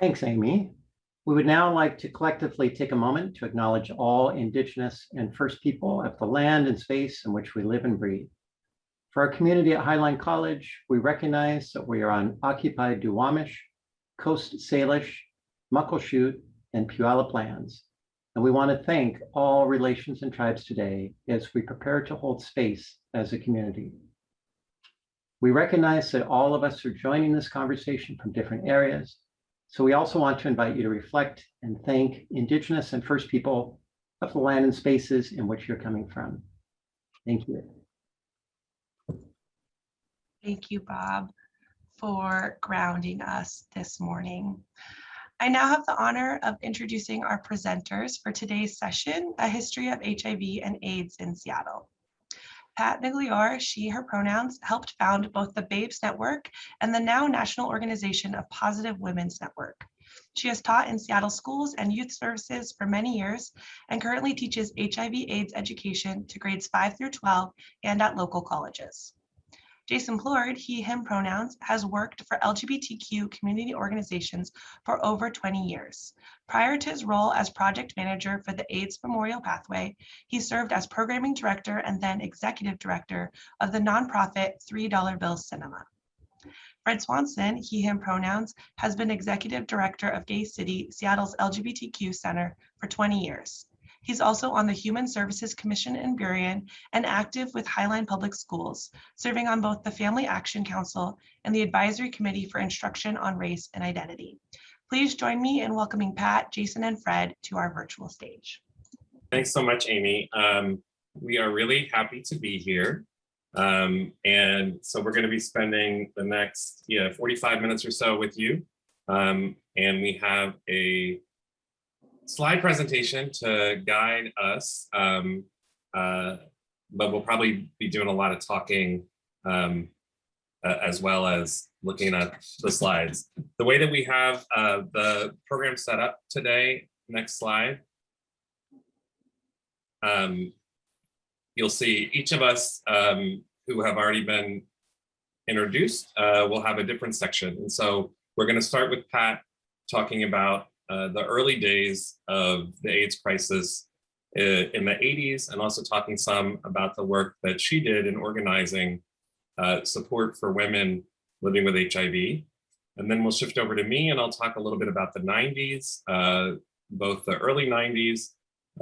Thanks, Amy. We would now like to collectively take a moment to acknowledge all Indigenous and First People of the land and space in which we live and breathe. For our community at Highline College, we recognize that we are on occupied Duwamish, Coast Salish, Muckleshoot, and Puyallup lands. And we want to thank all relations and tribes today as we prepare to hold space as a community. We recognize that all of us are joining this conversation from different areas. So we also want to invite you to reflect and thank Indigenous and First People of the land and spaces in which you're coming from. Thank you. Thank you, Bob, for grounding us this morning. I now have the honor of introducing our presenters for today's session, A History of HIV and AIDS in Seattle. Pat Migliore, she, her pronouns, helped found both the Babes Network and the now National Organization of Positive Women's Network. She has taught in Seattle schools and youth services for many years and currently teaches HIV AIDS education to grades 5 through 12 and at local colleges. Jason Plourde, he, him pronouns, has worked for LGBTQ community organizations for over 20 years. Prior to his role as project manager for the AIDS Memorial Pathway, he served as programming director and then executive director of the nonprofit $3 Bill Cinema. Fred Swanson, he, him pronouns, has been executive director of Gay City, Seattle's LGBTQ Center for 20 years. He's also on the Human Services Commission in Burien and active with Highline Public Schools, serving on both the Family Action Council and the Advisory Committee for Instruction on Race and Identity. Please join me in welcoming Pat, Jason, and Fred to our virtual stage. Thanks so much, Amy. Um, we are really happy to be here. Um, and so we're going to be spending the next yeah, 45 minutes or so with you. Um, and we have a slide presentation to guide us, um, uh, but we'll probably be doing a lot of talking um, uh, as well as looking at the slides. The way that we have uh, the program set up today, next slide, um, you'll see each of us um, who have already been introduced uh, will have a different section. And so we're going to start with Pat talking about uh, the early days of the AIDS crisis uh, in the 80s and also talking some about the work that she did in organizing uh, support for women living with HIV. And then we'll shift over to me and I'll talk a little bit about the 90s, uh, both the early 90s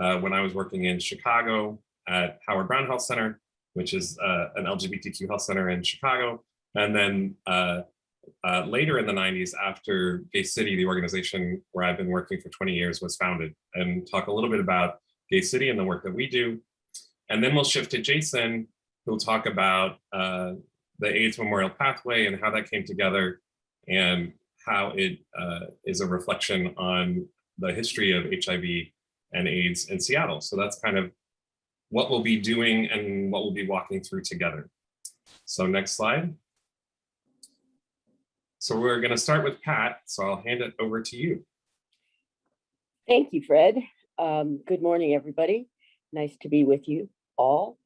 uh, when I was working in Chicago at Howard Brown Health Center, which is uh, an LGBTQ health center in Chicago. And then uh, later in the 90s, after Gay City, the organization where I've been working for 20 years was founded, and talk a little bit about Gay City and the work that we do. And then we'll shift to Jason, who'll talk about uh, the AIDS Memorial Pathway and how that came together and how it uh, is a reflection on the history of HIV and AIDS in Seattle. So that's kind of what we'll be doing and what we'll be walking through together. So next slide. So we're going to start with Pat, so I'll hand it over to you. Thank you, Fred. Um, good morning, everybody. Nice to be with you all.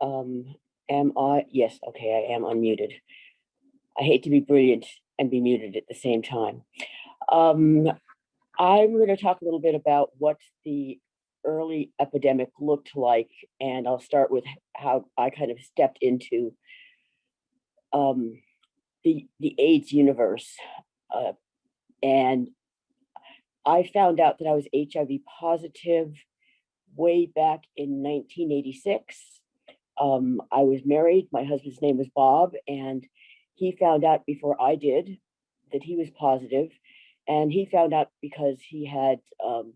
Um, am I? Yes, okay, I am unmuted. I hate to be brilliant and be muted at the same time. Um, I'm going to talk a little bit about what the early epidemic looked like, and I'll start with how I kind of stepped into um, the the AIDS universe, uh, and I found out that I was HIV positive way back in 1986. Um, I was married. My husband's name was Bob, and he found out before I did that he was positive, and he found out because he had um,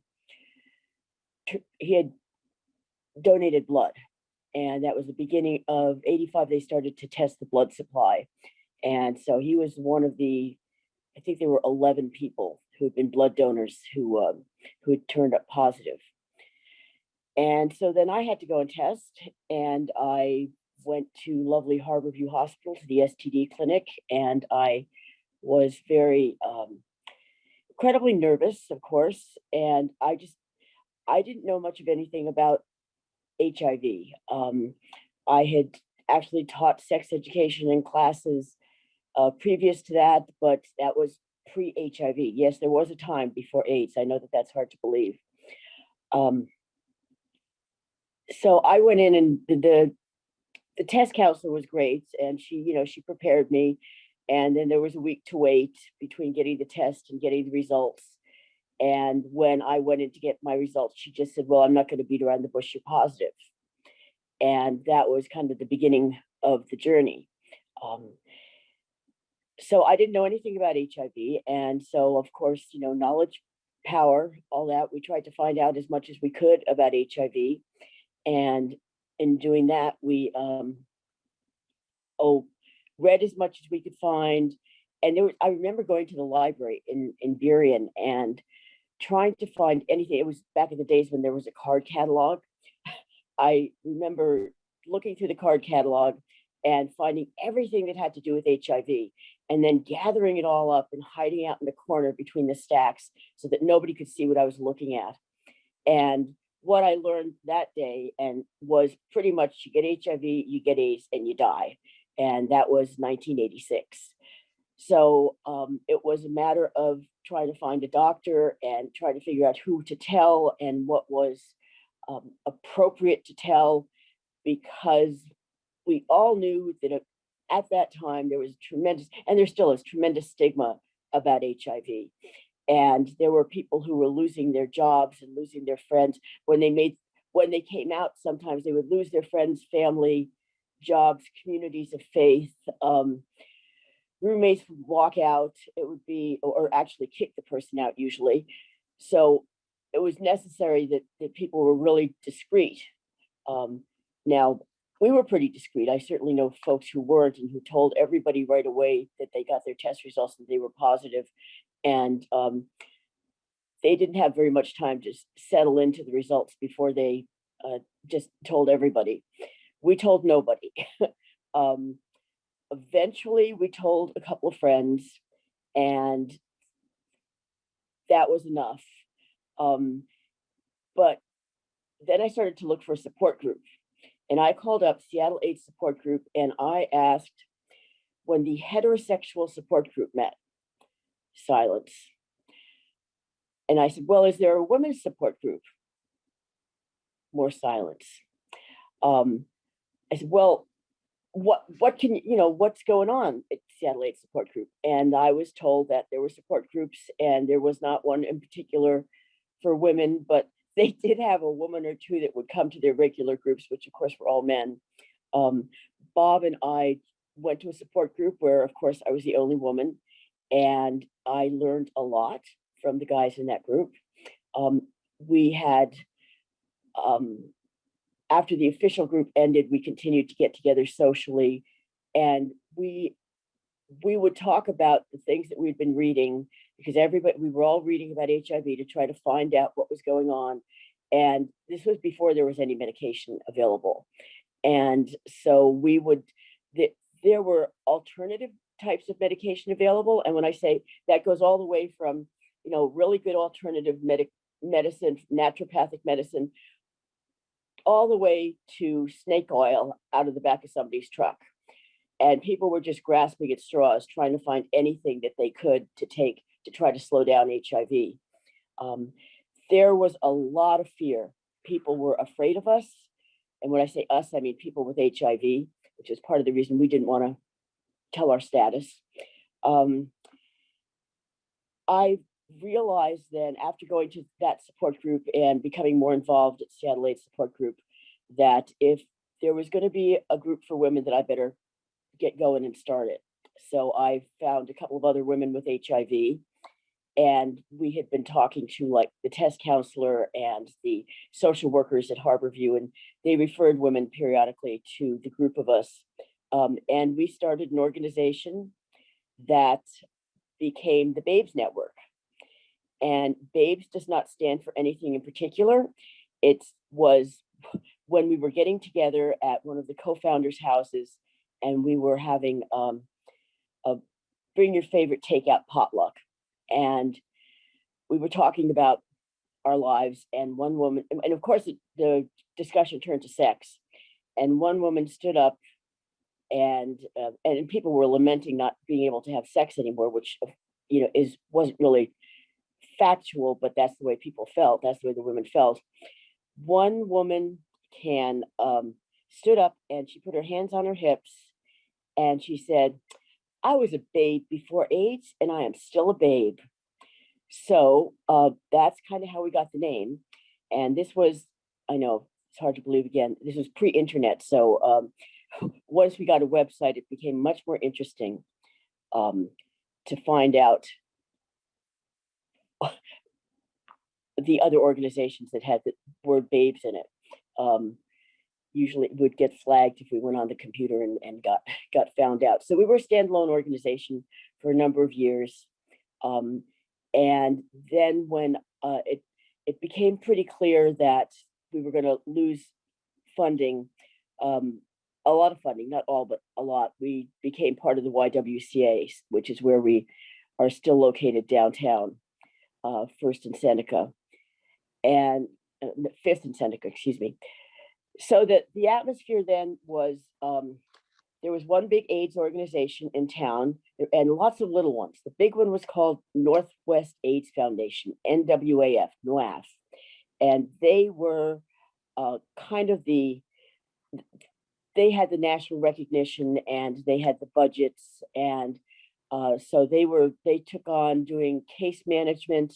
he had donated blood, and that was the beginning of 85. They started to test the blood supply, and so he was one of the, I think there were 11 people who had been blood donors who, um, who had turned up positive. And so then I had to go and test and I went to lovely Harborview Hospital to the STD clinic and I was very um, incredibly nervous, of course. And I just, I didn't know much of anything about HIV. Um, I had actually taught sex education in classes uh, previous to that, but that was pre-HIV. Yes, there was a time before AIDS. I know that that's hard to believe. Um, so I went in and the, the the test counselor was great and she, you know, she prepared me. And then there was a week to wait between getting the test and getting the results. And when I went in to get my results, she just said, well, I'm not going to beat around the bush, you're positive. And that was kind of the beginning of the journey. Um, so I didn't know anything about HIV. And so, of course, you know, knowledge, power, all that, we tried to find out as much as we could about HIV. And in doing that, we um, oh, read as much as we could find. And there was, I remember going to the library in, in Burien and trying to find anything. It was back in the days when there was a card catalog. I remember looking through the card catalog and finding everything that had to do with HIV and then gathering it all up and hiding out in the corner between the stacks so that nobody could see what I was looking at. And what I learned that day and was pretty much you get HIV, you get AIDS and you die. And that was 1986. So um, it was a matter of trying to find a doctor and trying to figure out who to tell and what was um, appropriate to tell because we all knew that at- at that time there was tremendous, and there still is tremendous stigma about HIV. And there were people who were losing their jobs and losing their friends when they made, when they came out, sometimes they would lose their friends, family, jobs, communities of faith. Um, roommates would walk out, it would be, or or actually kick the person out usually. So it was necessary that, that people were really discreet. Um, now, we were pretty discreet. I certainly know folks who weren't and who told everybody right away that they got their test results and they were positive. And um, they didn't have very much time to settle into the results before they uh, just told everybody. We told nobody. um, eventually, we told a couple of friends, and that was enough. Um, but then I started to look for a support group. And I called up Seattle AIDS Support Group and I asked when the heterosexual support group met, silence. And I said, well, is there a women's support group? More silence. Um, I said, well, what what can you you know what's going on at Seattle AIDS Support Group? And I was told that there were support groups and there was not one in particular for women, but they did have a woman or two that would come to their regular groups, which of course were all men. Um, Bob and I went to a support group where, of course, I was the only woman, and I learned a lot from the guys in that group. Um, we had, um, after the official group ended, we continued to get together socially, and we we would talk about the things that we'd been reading because everybody we were all reading about HIV to try to find out what was going on. And this was before there was any medication available. And so we would th- there were alternative types of medication available. And when I say that goes all the way from, you know, really good alternative medic medicine, naturopathic medicine, all the way to snake oil out of the back of somebody's truck and people were just grasping at straws, trying to find anything that they could to take to try to slow down HIV. Um, there was a lot of fear. People were afraid of us. And when I say us, I mean people with HIV, which is part of the reason we didn't want to tell our status. Um, I realized then after going to that support group and becoming more involved at Seattle AIDS Support Group, that if there was going to be a group for women, that I better get going and start it. So I found a couple of other women with HIV. And we had been talking to like the test counselor and the social workers at Harborview, and they referred women periodically to the group of us. Um, and we started an organization that became the Babes Network. And Babes does not stand for anything in particular. It was when we were getting together at one of the co-founders' houses and we were having um, a bring your favorite takeout potluck. And we were talking about our lives and one woman, and of course, it- the discussion turned to sex. And one woman stood up and, uh, and people were lamenting not being able to have sex anymore, which you know, is, wasn't really factual, but that's the way people felt. That's the way the women felt. One woman can, um, stood up and she put her hands on her hips and she said, I was a babe before AIDS and I am still a babe. So uh, that's kind of how we got the name. And this was, I know it's hard to believe again, this was pre-internet. So um, once we got a website, it became much more interesting um, to find out the other organizations that had the word babes in it. Um, usually would get flagged if we went on the computer and, and got got found out. So we were a standalone organization for a number of years. Um, and then when uh, it, it became pretty clear that we were gonna lose funding, um, a lot of funding, not all, but a lot, we became part of the YWCA, which is where we are still located downtown, uh, First in Seneca. And uh, Fifth in Seneca, excuse me so that the atmosphere then was um, there was one big AIDS organization in town and lots of little ones. The big one was called Northwest AIDS Foundation, NWAF, NWAF. And they were uh, kind of the, they had the national recognition and they had the budgets. And uh, so they were, they took on doing case management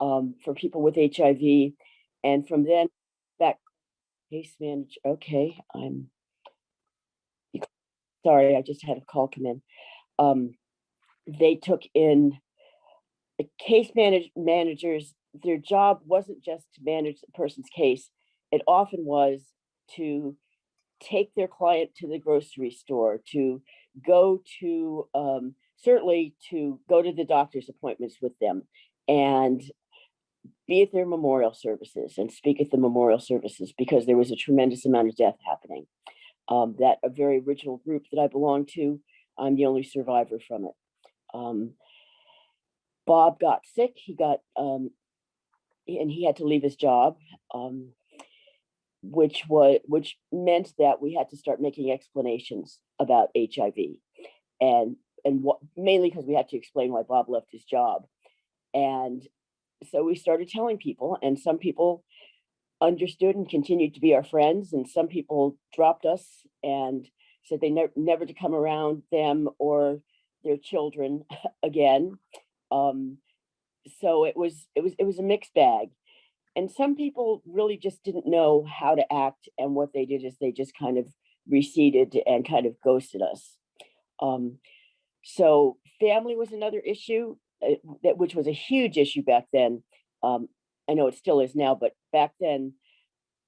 um, for people with HIV. And from then Case manager, okay, I'm. Sorry, I just had a call come in. Um, they took in. The case manage, managers, their job wasn't just to manage the person's case. It often was to take their client to the grocery store, to go to, um, certainly to go to the doctor's appointments with them and be at their memorial services and speak at the memorial services because there was a tremendous amount of death happening. Um, that a very original group that I belong to, I'm the only survivor from it. Um, Bob got sick, he got, um, and he had to leave his job, um, which was, which meant that we had to start making explanations about HIV. And, and what, mainly because we had to explain why Bob left his job. And so we started telling people and some people understood and continued to be our friends and some people dropped us and said they never never to come around them or their children again. Um, so it was it was it was a mixed bag. And some people really just didn't know how to act and what they did is they just kind of receded and kind of ghosted us. Um, so family was another issue which was a huge issue back then. Um, I know it still is now, but back then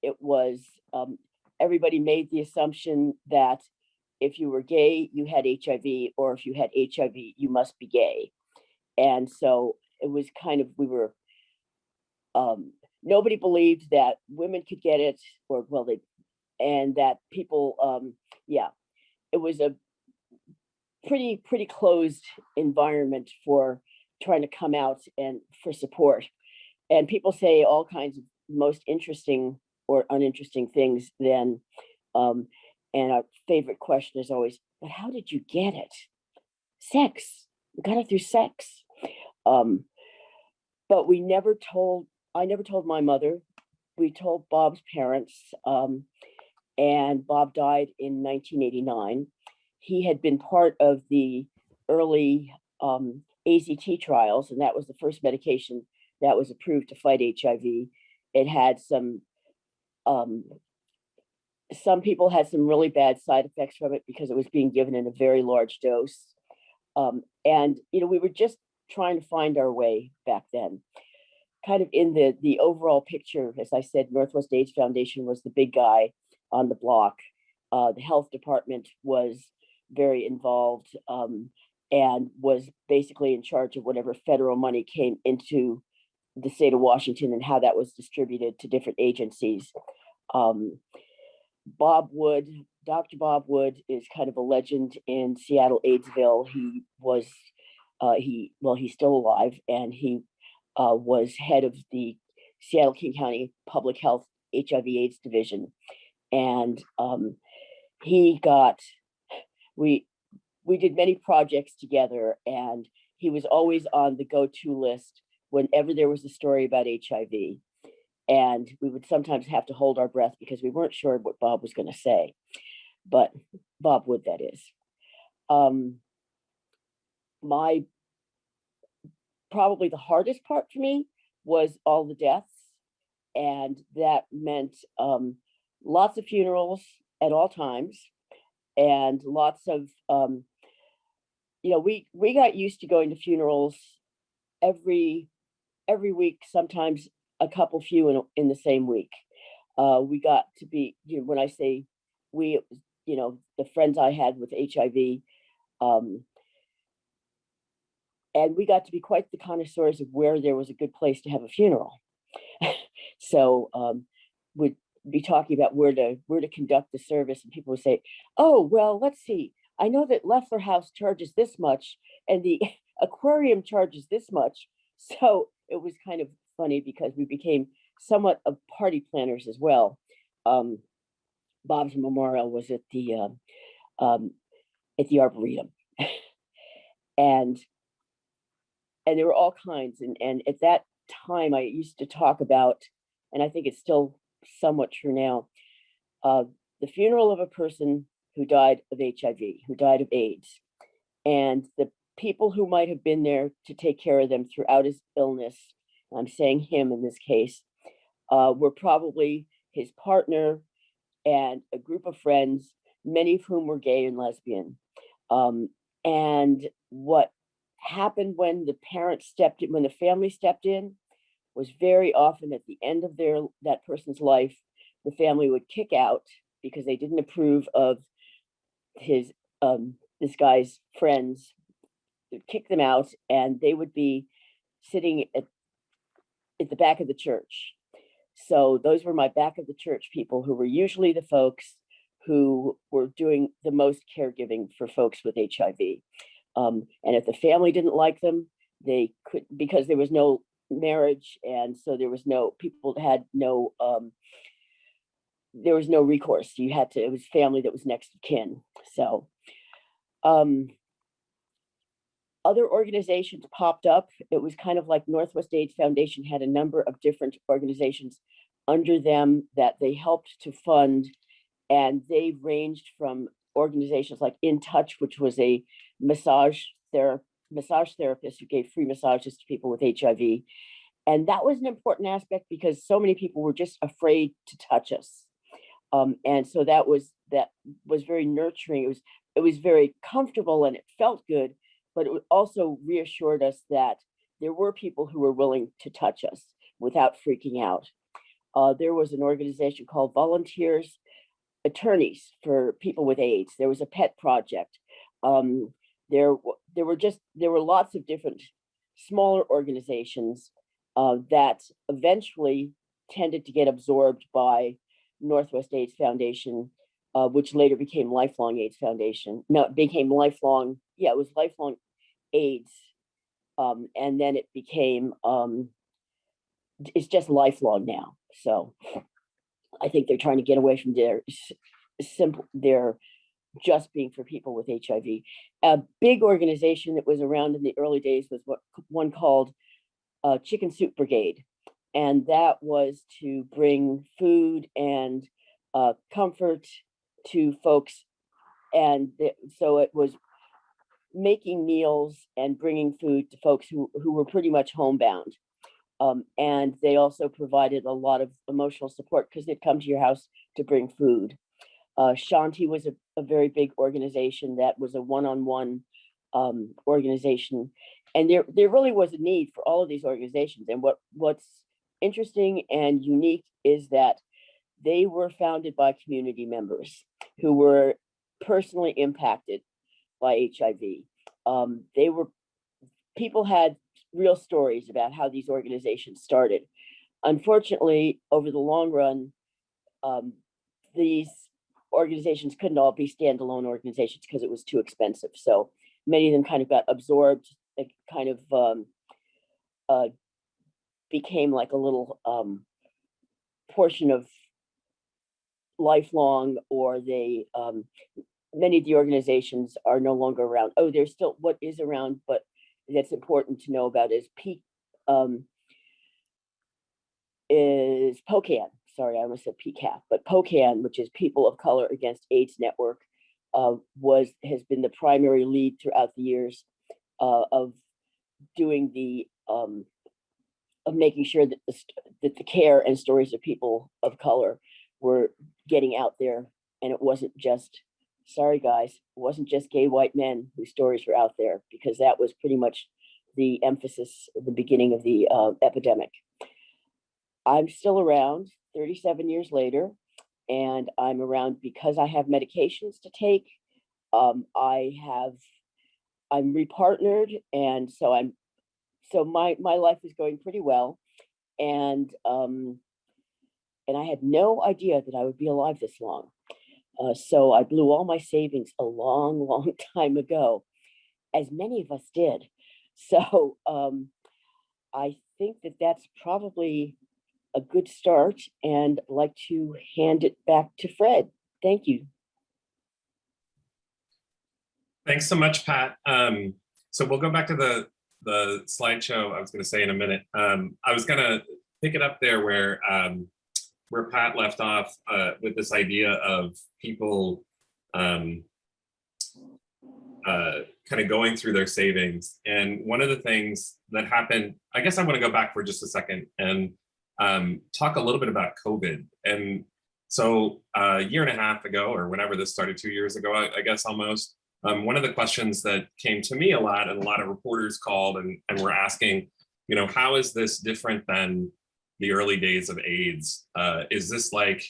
it was um, everybody made the assumption that if you were gay, you had HIV, or if you had HIV, you must be gay. And so it was kind of we were um, nobody believed that women could get it, or well, they and that people, um, yeah, it was a pretty pretty closed environment for trying to come out and for support. And people say all kinds of most interesting or uninteresting things then. Um, and our favorite question is always, but how did you get it? Sex, we got it through sex. Um, but we never told, I never told my mother. We told Bob's parents um, and Bob died in 1989. He had been part of the early um, AZT trials, and that was the first medication that was approved to fight HIV. It had some, um, some people had some really bad side effects from it because it was being given in a very large dose. Um, and, you know, we were just trying to find our way back then. Kind of in the, the overall picture, as I said, Northwest AIDS Foundation was the big guy on the block. Uh, the health department was very involved. Um, and was basically in charge of whatever federal money came into the state of Washington and how that was distributed to different agencies. Um, Bob Wood, Dr. Bob Wood is kind of a legend in Seattle Aidsville. He was, uh, he, well, he's still alive and he uh, was head of the Seattle King County Public Health HIV AIDS Division. And um, he got, we, we did many projects together and he was always on the go-to list whenever there was a story about HIV. And we would sometimes have to hold our breath because we weren't sure what Bob was going to say. But Bob Wood, that is. Um, my probably the hardest part for me was all the deaths. And that meant um, lots of funerals at all times and lots of, um, you know, we, we got used to going to funerals every, every week, sometimes a couple few in, in the same week. Uh, we got to be, you know, when I say we, you know, the friends I had with HIV, um, and we got to be quite the connoisseurs of where there was a good place to have a funeral. so um, we'd be talking about where to where to conduct the service, and people would say, "Oh, well, let's see. I know that Leffler House charges this much, and the aquarium charges this much." So it was kind of funny because we became somewhat of party planners as well. Um, Bob's memorial was at the um, um, at the arboretum, and and there were all kinds and and at that time i used to talk about and i think it's still somewhat true now uh, the funeral of a person who died of hiv who died of aids. And the people who might have been there to take care of them throughout his illness i'm saying him in this case uh, were probably his partner and a group of friends many of whom were gay and lesbian. Um, and what happened when the parents stepped in, when the family stepped in, was very often at the end of their that person's life, the family would kick out because they didn't approve of his um this guy's friends, kick them out, and they would be sitting at at the back of the church. So those were my back of the church people who were usually the folks who were doing the most caregiving for folks with HIV. Um, and if the family didn't like them, they could, because there was no marriage and so there was no, people had no, um, there was no recourse. You had to, it was family that was next of kin. So, um, other organizations popped up. It was kind of like Northwest AIDS Foundation had a number of different organizations under them that they helped to fund. And they ranged from organizations like In Touch, which was a massage therapist, massage therapist who gave free massages to people with HIV. And that was an important aspect because so many people were just afraid to touch us. Um, and so that was that was very nurturing. It was it was very comfortable and it felt good, but it also reassured us that there were people who were willing to touch us without freaking out. Uh, there was an organization called Volunteers Attorneys for People with AIDS. There was a pet project. Um, there, there were just, there were lots of different smaller organizations uh, that eventually tended to get absorbed by Northwest AIDS Foundation, uh, which later became Lifelong AIDS Foundation. No, it became Lifelong, yeah, it was Lifelong AIDS. Um, and then it became, um, it's just lifelong now. So I think they're trying to get away from their simple, their just being for people with HIV. A big organization that was around in the early days was what one called uh, Chicken Soup Brigade. And that was to bring food and uh, comfort to folks. And so it was making meals and bringing food to folks who, who were pretty much homebound. Um, and they also provided a lot of emotional support because they'd come to your house to bring food. Uh, Shanti was a, a very big organization that was a one-on-one um, organization. And there, there really was a need for all of these organizations. And what, what's interesting and unique is that they were founded by community members who were personally impacted by HIV. Um, they were, people had real stories about how these organizations started. Unfortunately, over the long run, um, these organizations couldn't all be standalone organizations because it was too expensive. So many of them kind of got absorbed, kind of um, uh, became like a little um, portion of lifelong, or they um, many of the organizations are no longer around. Oh, there's still what is around, but that's important to know about is P, um, is POCAAN, sorry, I almost said PCAP, but POCAAN, which is People of Color Against AIDS Network, uh, was, has been the primary lead throughout the years uh, of doing the, um, of making sure that the, that the care and stories of people of color were getting out there. And it wasn't just, sorry, guys, it wasn't just gay white men whose stories were out there, because that was pretty much the emphasis at the beginning of the uh, epidemic. I'm still around 37 years later, and I'm around because I have medications to take. Um, I have, I'm repartnered, and so I'm, so my my life is going pretty well, and um, and I had no idea that I would be alive this long. Uh, so I blew all my savings a long, long time ago, as many of us did. So um, I think that that's probably a good start and I'd like to hand it back to Fred. Thank you. Thanks so much, Pat. Um, so we'll go back to the the slideshow. I was going to say in a minute. Um, I was going to pick it up there where um, where Pat left off uh, with this idea of people um, uh, kind of going through their savings. And one of the things that happened, I guess I want to go back for just a second and um, talk a little bit about COVID. And so uh, a year and a half ago, or whenever this started, two years ago, I, I guess almost, um, one of the questions that came to me a lot and a lot of reporters called and, and were asking, you know, how is this different than the early days of AIDS? Uh, is this like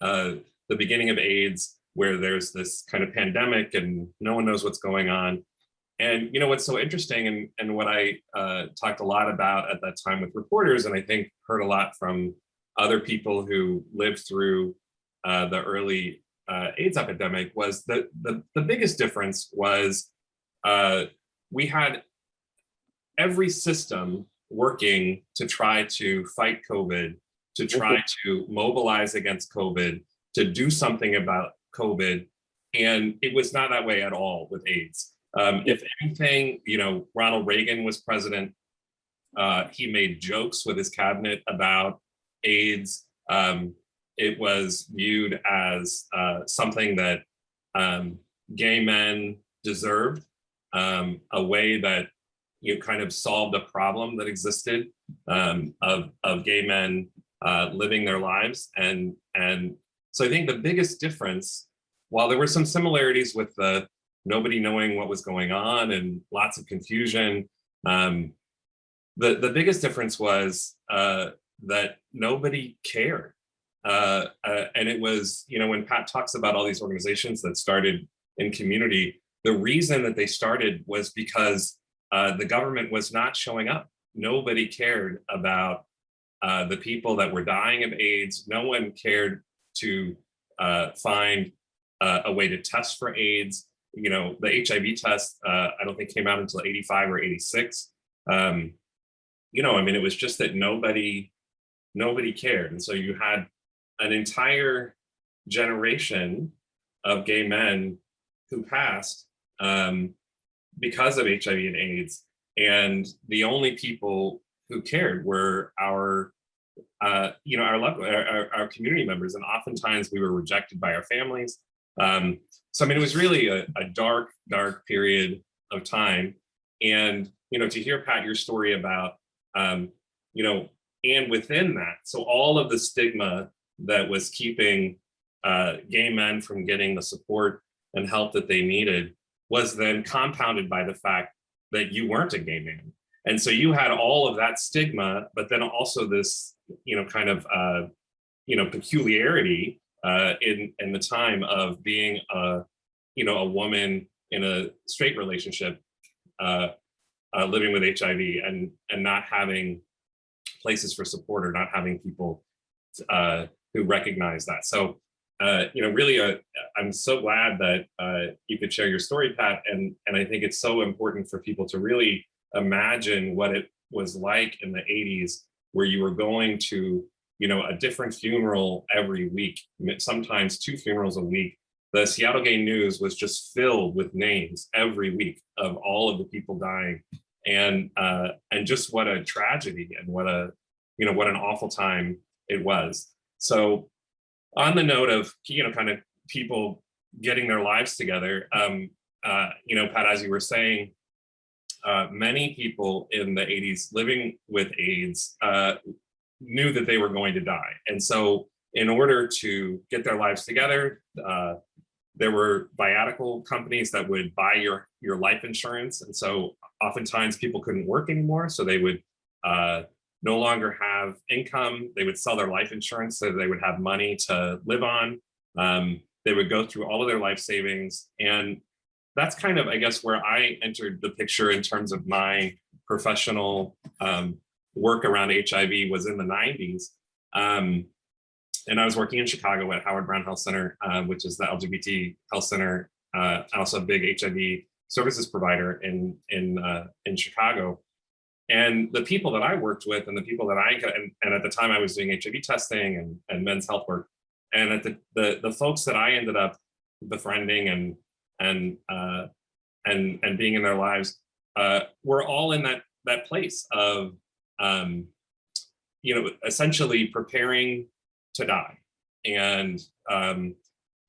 uh, the beginning of AIDS where there's this kind of pandemic and no one knows what's going on? And you know what's so interesting and, and what I uh, talked a lot about at that time with reporters and I think heard a lot from other people who lived through uh, the early uh, AIDS epidemic was that the, the biggest difference was uh, we had every system working to try to fight COVID, to try to mobilize against COVID, to do something about COVID. And it was not that way at all with AIDS. Um, if anything, you know, Ronald Reagan was president. Uh, he made jokes with his cabinet about AIDS. Um, it was viewed as uh, something that um, gay men deserved, um, a way that you kind of solved a problem that existed um, of, of gay men uh, living their lives. And, and so I think the biggest difference, while there were some similarities with the nobody knowing what was going on and lots of confusion, um, the, the biggest difference was uh, that nobody cared. Uh, uh, and it was, you know, when Pat talks about all these organizations that started in community, the reason that they started was because uh, the government was not showing up. Nobody cared about uh, the people that were dying of AIDS. No one cared to uh, find a way to test for AIDS. You know, the HIV test, I don't think came out until 85 or 86. Um, you know, I mean, it was just that nobody, nobody cared. And so you had an entire generation of gay men who passed um, because of HIV and AIDS. And the only people who cared were our, uh, you know, our, loved, our, our community members. And oftentimes we were rejected by our families. Um, so, I mean, it was really a, a dark, dark period of time. And, you know, to hear, Pat, your story about, um, you know, and within that, so all of the stigma that was keeping uh, gay men from getting the support and help that they needed was then compounded by the fact that you weren't a gay man. And so you had all of that stigma, but then also this, you know, kind of, uh, you know, peculiarity uh, in, in the time of being a, you know, a woman in a straight relationship, uh, uh, living with HIV and, and not having places for support or not having people uh, who recognize that. So, uh, you know, really, uh, I'm so glad that uh, you could share your story, Pat. And, and I think it's so important for people to really imagine what it was like in the 80s, where you were going to, you know, a different funeral every week, sometimes two funerals a week. The Seattle Gay News was just filled with names every week of all of the people dying. and uh, and just what a tragedy and what a you know what an awful time it was. So on the note of you know kind of people getting their lives together, um, uh, you know, Pat, as you were saying, uh, many people in the 80s living with AIDS uh, knew that they were going to die. And so in order to get their lives together, uh, there were viatical companies that would buy your, your life insurance. And so oftentimes people couldn't work anymore. So they would uh, no longer have income. They would sell their life insurance so they would have money to live on. Um, they would go through all of their life savings. And that's kind of, I guess, where I entered the picture in terms of my professional um, work around HIV was in the 90s. Um, and I was working in Chicago at Howard Brown Health Center, uh, which is the LGBT health center, uh, also a big HIV services provider in in uh, in Chicago. And the people that I worked with, and the people that I and, and at the time I was doing HIV testing and and men's health work, and at the the the folks that I ended up befriending and and uh, and and being in their lives, uh, we're all in that that place of um, you know essentially preparing to die. And um,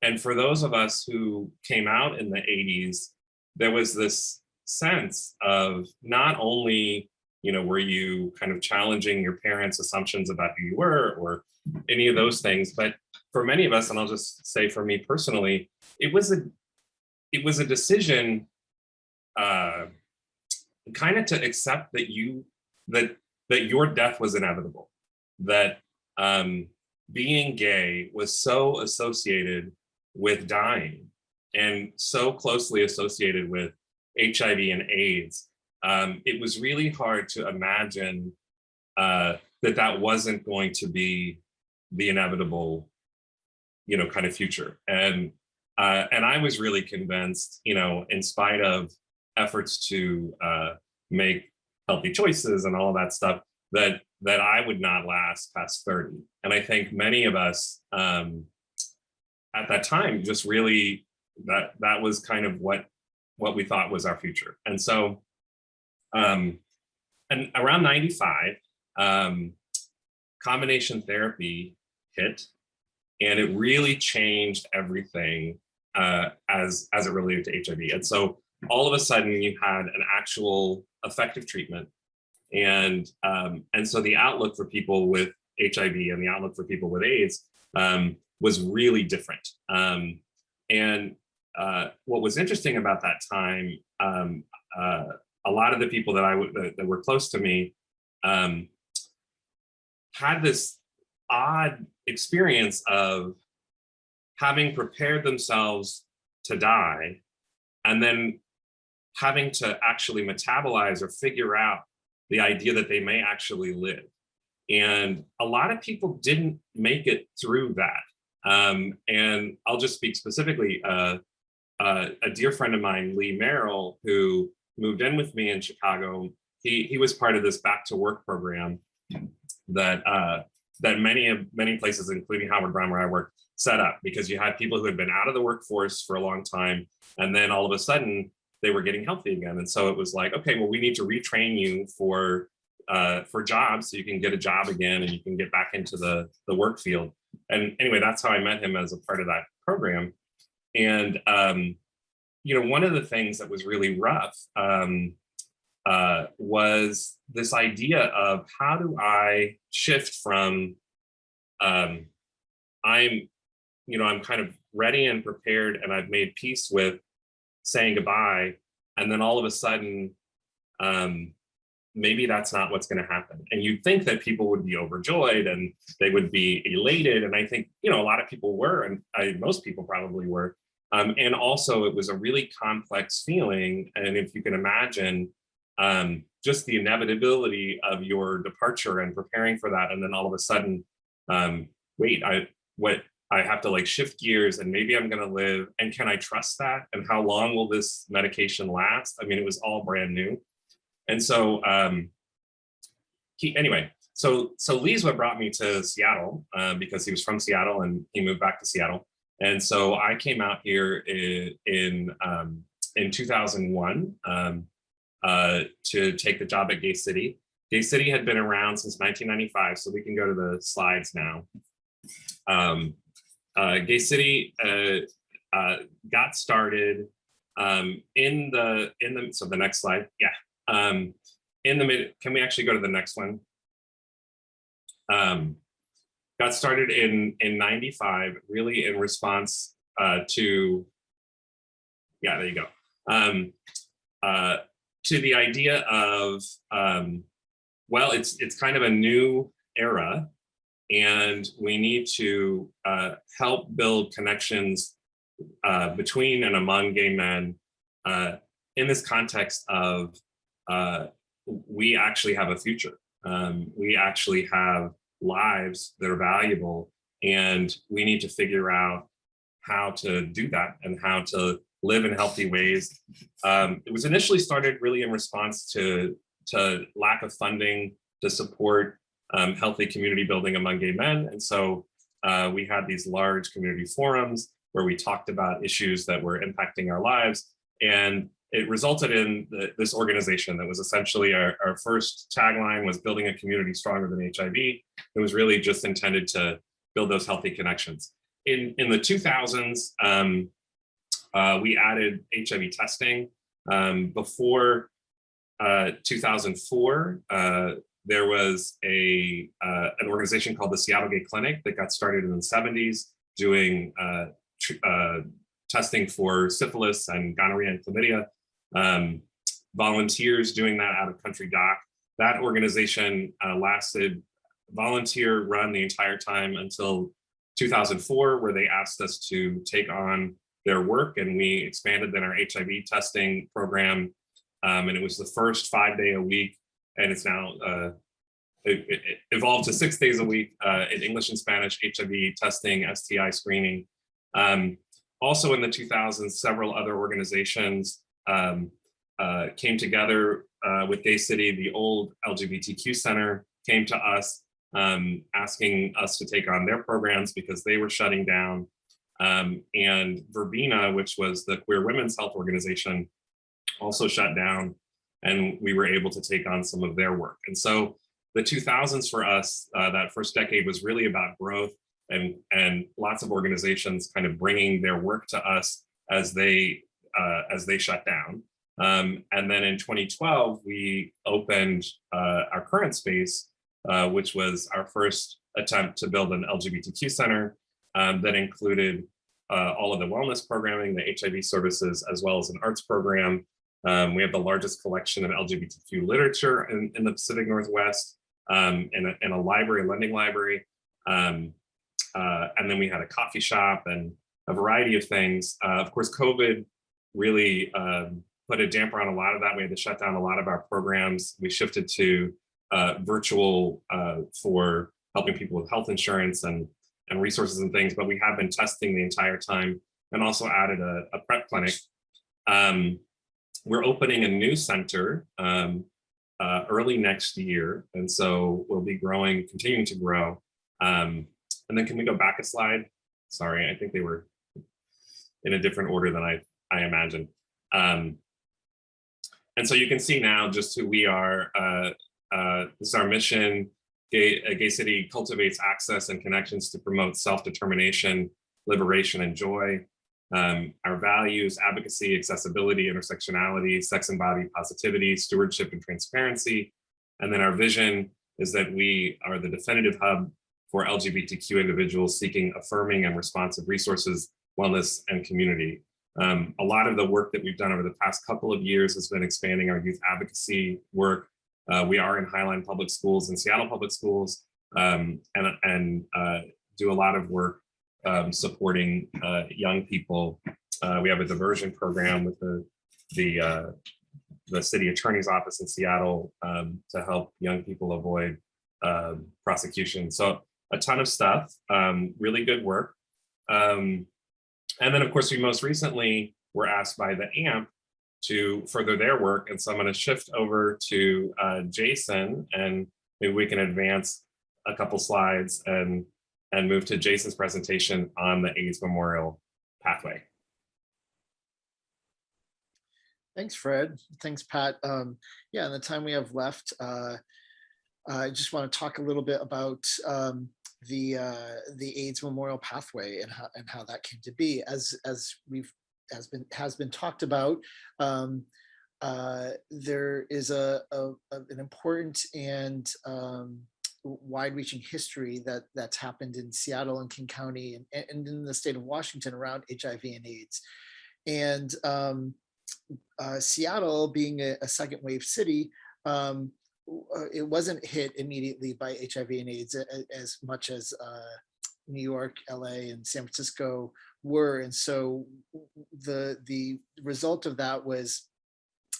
and for those of us who came out in the 80s, there was this sense of not only, you know, were you kind of challenging your parents' assumptions about who you were or any of those things, but for many of us, and I'll just say for me personally, it was a it was a decision uh, kind of to accept that you that that your death was inevitable, that um, being gay was so associated with dying and so closely associated with HIV and AIDS. Um, it was really hard to imagine uh, that that wasn't going to be the inevitable, you know, kind of future. And uh, and I was really convinced, you know, in spite of efforts to uh, make healthy choices and all that stuff, that that I would not last past 30. And I think many of us um, at that time just really that that was kind of what what we thought was our future. And so um, and around 95, um, combination therapy hit and it really changed everything uh, as as it related to HIV. And so all of a sudden you had an actual effective treatment and, um, and so the outlook for people with HIV and the outlook for people with AIDS um, was really different. Um, and uh, what was interesting about that time, um, uh, a lot of the people that I that, that were close to me um, had this odd experience of having prepared themselves to die and then having to actually metabolize or figure out the idea that they may actually live. And a lot of people didn't make it through that. Um, and I'll just speak specifically, uh, uh, a dear friend of mine, Lee Merrill, who moved in with me in Chicago, he, he was part of this back to work program that uh, that many of many places, including Howard Brown where I work, set up because you had people who had been out of the workforce for a long time. And then all of a sudden they were getting healthy again. And so it was like, okay, well, we need to retrain you for uh, for jobs so you can get a job again and you can get back into the, the work field. And anyway, that's how I met him as a part of that program. And, um, you know, one of the things that was really rough um, uh, was this idea of how do I shift from um, I'm, you know, I'm kind of ready and prepared and I've made peace with saying goodbye and then all of a sudden um, maybe that's not what's going to happen. And you'd think that people would be overjoyed and they would be elated and i think you know a lot of people were and I, most people probably were um, and also it was a really complex feeling and if you can imagine um, just the inevitability of your departure and preparing for that and then all of a sudden um, wait i what I have to like shift gears and maybe I'm going to live. And can I trust that? And how long will this medication last? I mean, it was all brand new. And so um, he, anyway, so so Lee's what brought me to Seattle uh, because he was from Seattle and he moved back to Seattle. And so I came out here in in, um, in 2001 um, uh, to take the job at Gay City. Gay City had been around since 1995, so we can go to the slides now. Um, uh, Gay City uh, uh, got started um, in the in the so the next slide, yeah. Um, in the mid, can we actually go to the next one? Got started in in 95, really in response uh, to yeah, there you go. Um, uh, to the idea of um, well, it's it's kind of a new era, and we need to uh, help build connections uh, between and among gay men uh, in this context of uh, we actually have a future. Um, we actually have lives that are valuable, and we need to figure out how to do that and how to live in healthy ways. Um, it was initially started really in response to to lack of funding to support um, healthy community building among gay men. And so uh, we had these large community forums where we talked about issues that were impacting our lives. And it resulted in the, this organization that was essentially our, our first tagline was building a community stronger than HIV. It was really just intended to build those healthy connections. In, in the 2000s, um, uh, we added HIV testing. Um, before uh, 2004, uh, there was a uh, an organization called the Seattle Gay Clinic that got started in the 70s doing uh, uh, testing for syphilis and gonorrhea and chlamydia. Um, volunteers doing that out of country doc. That organization uh, lasted volunteer run the entire time until 2004, where they asked us to take on their work and we expanded then our HIV testing program. Um, and it was the first five day a week and it's now uh, it, it evolved to six days a week uh, in English and Spanish, HIV testing, STI screening. Um, also in the 2000s, several other organizations um, uh, came together uh, with Gay City, the old LGBTQ Center came to us um, asking us to take on their programs because they were shutting down. Um, and Verbena, which was the queer women's health organization, also shut down and we were able to take on some of their work. And so the 2000s for us, uh, that first decade was really about growth and, and lots of organizations kind of bringing their work to us as they, uh, as they shut down. Um, and then in 2012, we opened uh, our current space, uh, which was our first attempt to build an LGBTQ center um, that included uh, all of the wellness programming, the HIV services, as well as an arts program. Um, we have the largest collection of LGBTQ literature in, in the Pacific Northwest um, and, a, and a library, lending library. Um, uh, and then we had a coffee shop and a variety of things. Uh, of course, COVID really um, put a damper on a lot of that. We had to shut down a lot of our programs. We shifted to uh, virtual uh, for helping people with health insurance and, and resources and things, but we have been testing the entire time and also added a, a PrEP clinic. Um, we're opening a new center um, uh, early next year. And so we'll be growing, continuing to grow. Um, and then can we go back a slide? Sorry, I think they were in a different order than I, I imagine. Um, and so you can see now just who we are. Uh, uh, this is our mission. Gay, uh, Gay City cultivates access and connections to promote self-determination, liberation, and joy. Um, our values, advocacy, accessibility, intersectionality, sex and body positivity, stewardship and transparency. And then our vision is that we are the definitive hub for LGBTQ individuals seeking affirming and responsive resources, wellness, and community. Um, a lot of the work that we've done over the past couple of years has been expanding our youth advocacy work. Uh, we are in Highline Public Schools and Seattle Public Schools um, and, and uh, do a lot of work um, supporting uh, young people. Uh, we have a diversion program with the the uh, the city attorney's office in Seattle um, to help young people avoid um, prosecution. So a ton of stuff, um, really good work. Um, and then of course, we most recently were asked by the AMP to further their work. And so I'm gonna shift over to uh, Jason and maybe we can advance a couple slides and and move to Jason's presentation on the AIDS Memorial Pathway. Thanks, Fred. Thanks, Pat. Um, yeah, in the time we have left, uh, I just want to talk a little bit about um, the uh, the AIDS Memorial Pathway and how and how that came to be. As as we've has been has been talked about, um, uh, there is a, a, a- an important and um, wide-reaching history that that's happened in Seattle and King County and, and in the state of Washington around HIV and AIDS. And um, uh, Seattle being a, a second wave city, um, uh, it wasn't hit immediately by HIV and AIDS as much as uh, New York, LA, and San Francisco were. And so the the result of that was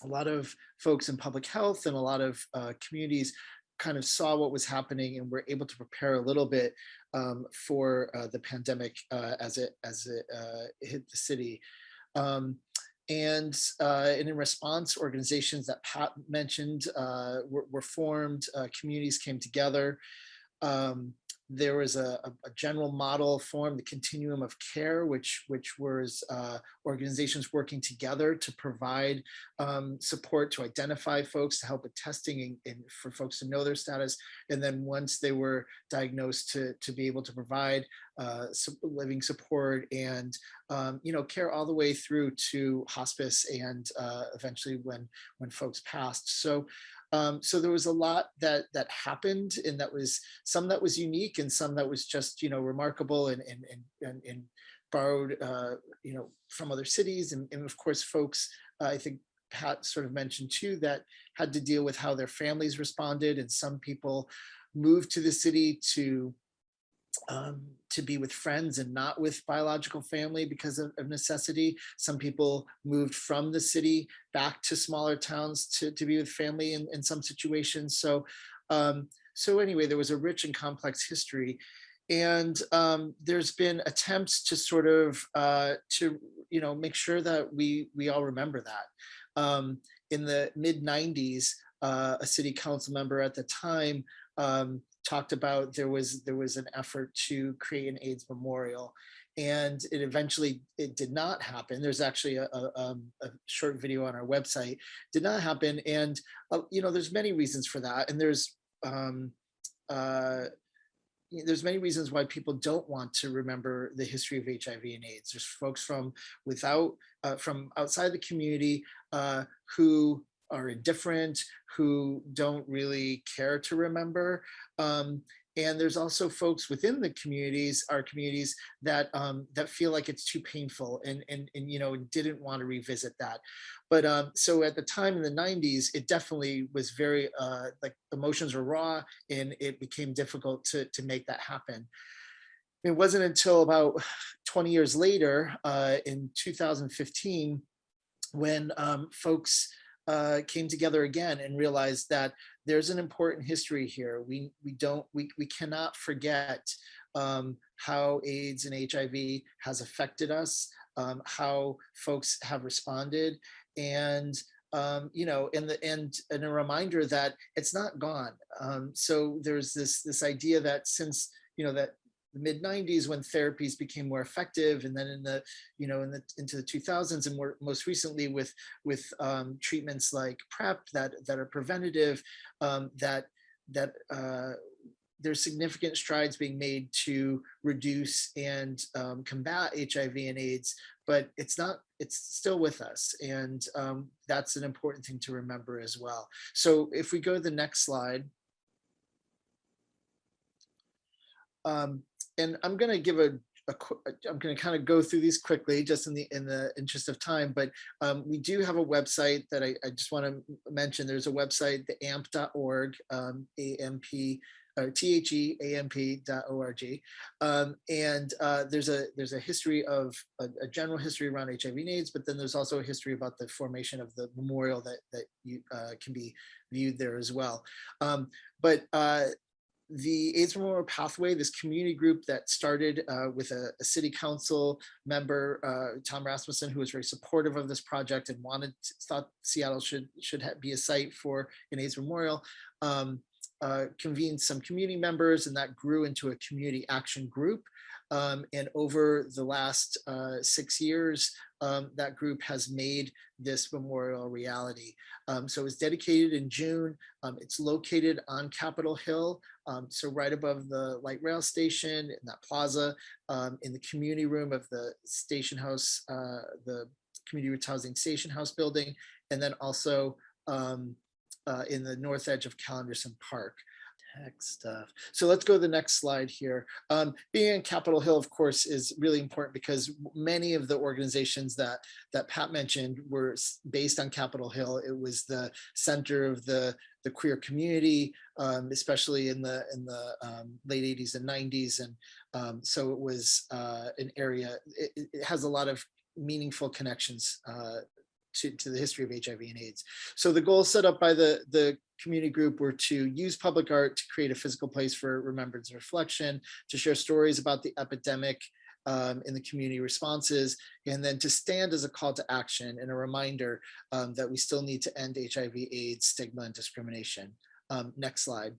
a lot of folks in public health and a lot of uh, communities kind of saw what was happening and were able to prepare a little bit um, for uh, the pandemic uh, as it as it uh, hit the city. Um, and, uh, and in response, organizations that Pat mentioned uh, were, were formed, uh, communities came together. Um, there was a, a, general model formed, the continuum of care, which which was uh, organizations working together to provide um, support to identify folks, to help with testing and, and for folks to know their status. And then once they were diagnosed to, to be able to provide uh, living support and, um, you know, care all the way through to hospice and uh, eventually when, when folks passed. So, um, so there was a lot that that happened and that was some that was unique and some that was just, you know, remarkable and, and, and, and, and borrowed, uh, you know, from other cities. And, and of course, folks, uh, I think Pat sort of mentioned too, that had to deal with how their families responded. And some people moved to the city to um, to be with friends and not with biological family because of, of necessity. Some people moved from the city back to smaller towns to, to be with family in, in some situations. So, um, so anyway, there was a rich and complex history. And um, there's been attempts to sort of uh, to you know make sure that we we all remember that. Um, in the mid 90s, uh, a city council member at the time um, talked about there was there was an effort to create an AIDS memorial, and it eventually it did not happen. There's actually a, a, um, a short video on our website. Did not happen, and uh, you know there's many reasons for that, and there's um, uh, there's many reasons why people don't want to remember the history of HIV and AIDS. There's folks from without uh, from outside the community uh, who are indifferent, who don't really care to remember. Um, and there's also folks within the communities, our communities, that um, that feel like it's too painful and and and you know didn't want to revisit that. But um, so at the time in the 90s, it definitely was very uh, like emotions were raw, and it became difficult to to make that happen. It wasn't until about 20 years later, uh, in 2015, when um, folks uh, came together again and realized that there's an important history here. We we don't we we cannot forget um, how AIDS and HIV has affected us, um, how folks have responded, and um, you know, and the and and a reminder that it's not gone. Um, so there's this this idea that since you know that the mid 90s when therapies became more effective and then in the you know in the into the 2000s and more most recently with with um, treatments like PrEP that that are preventative um, that that uh, there's significant strides being made to reduce and um, combat HIV and AIDS, but it's not, it's still with us. And um, that's an important thing to remember as well. So if we go to the next slide. Um, and I'm going to give a, a I'm going to kind of go through these quickly just in the in the interest of time, but um, we do have a website that I, I just want to mention. There's a website, the amp.org, um, AMP, or THEAMP.org. Um, and uh, there's a there's a history of a, a general history around HIV and AIDS, but then there's also a history about the formation of the memorial that that you uh, can be viewed there as well. Um, but uh, the AIDS Memorial Pathway, this community group that started uh, with a, a city council member, uh, Tom Rasmussen, who was very supportive of this project and wanted thought Seattle should should be a site for an AIDS memorial. Um, uh, convened some community members and that grew into a community action group. Um, and over the last uh, six years, um, that group has made this memorial reality. Um, so it was dedicated in June. Um, it's located on Capitol Hill, um, so right above the light rail station in that plaza, um, in the community room of the station house, uh, the community roots housing station house building, and then also uh, in the north edge of Cal Anderson Park. Tech stuff. So let's go to the next slide here. Um, being in Capitol Hill, of course, is really important because many of the organizations that that Pat mentioned were based on Capitol Hill. It was the center of the the queer community, um, especially in the in the um, late 80s and 90s, and um, so it was uh, an area. It, it- has a lot of meaningful connections uh, to, to the history of HIV and AIDS. So the goals set up by the, the community group were to use public art to create a physical place for remembrance and reflection, to share stories about the epidemic um, in the community responses, and then to stand as a call to action and a reminder um, that we still need to end HIV, AIDS, stigma, and discrimination. Um, next slide.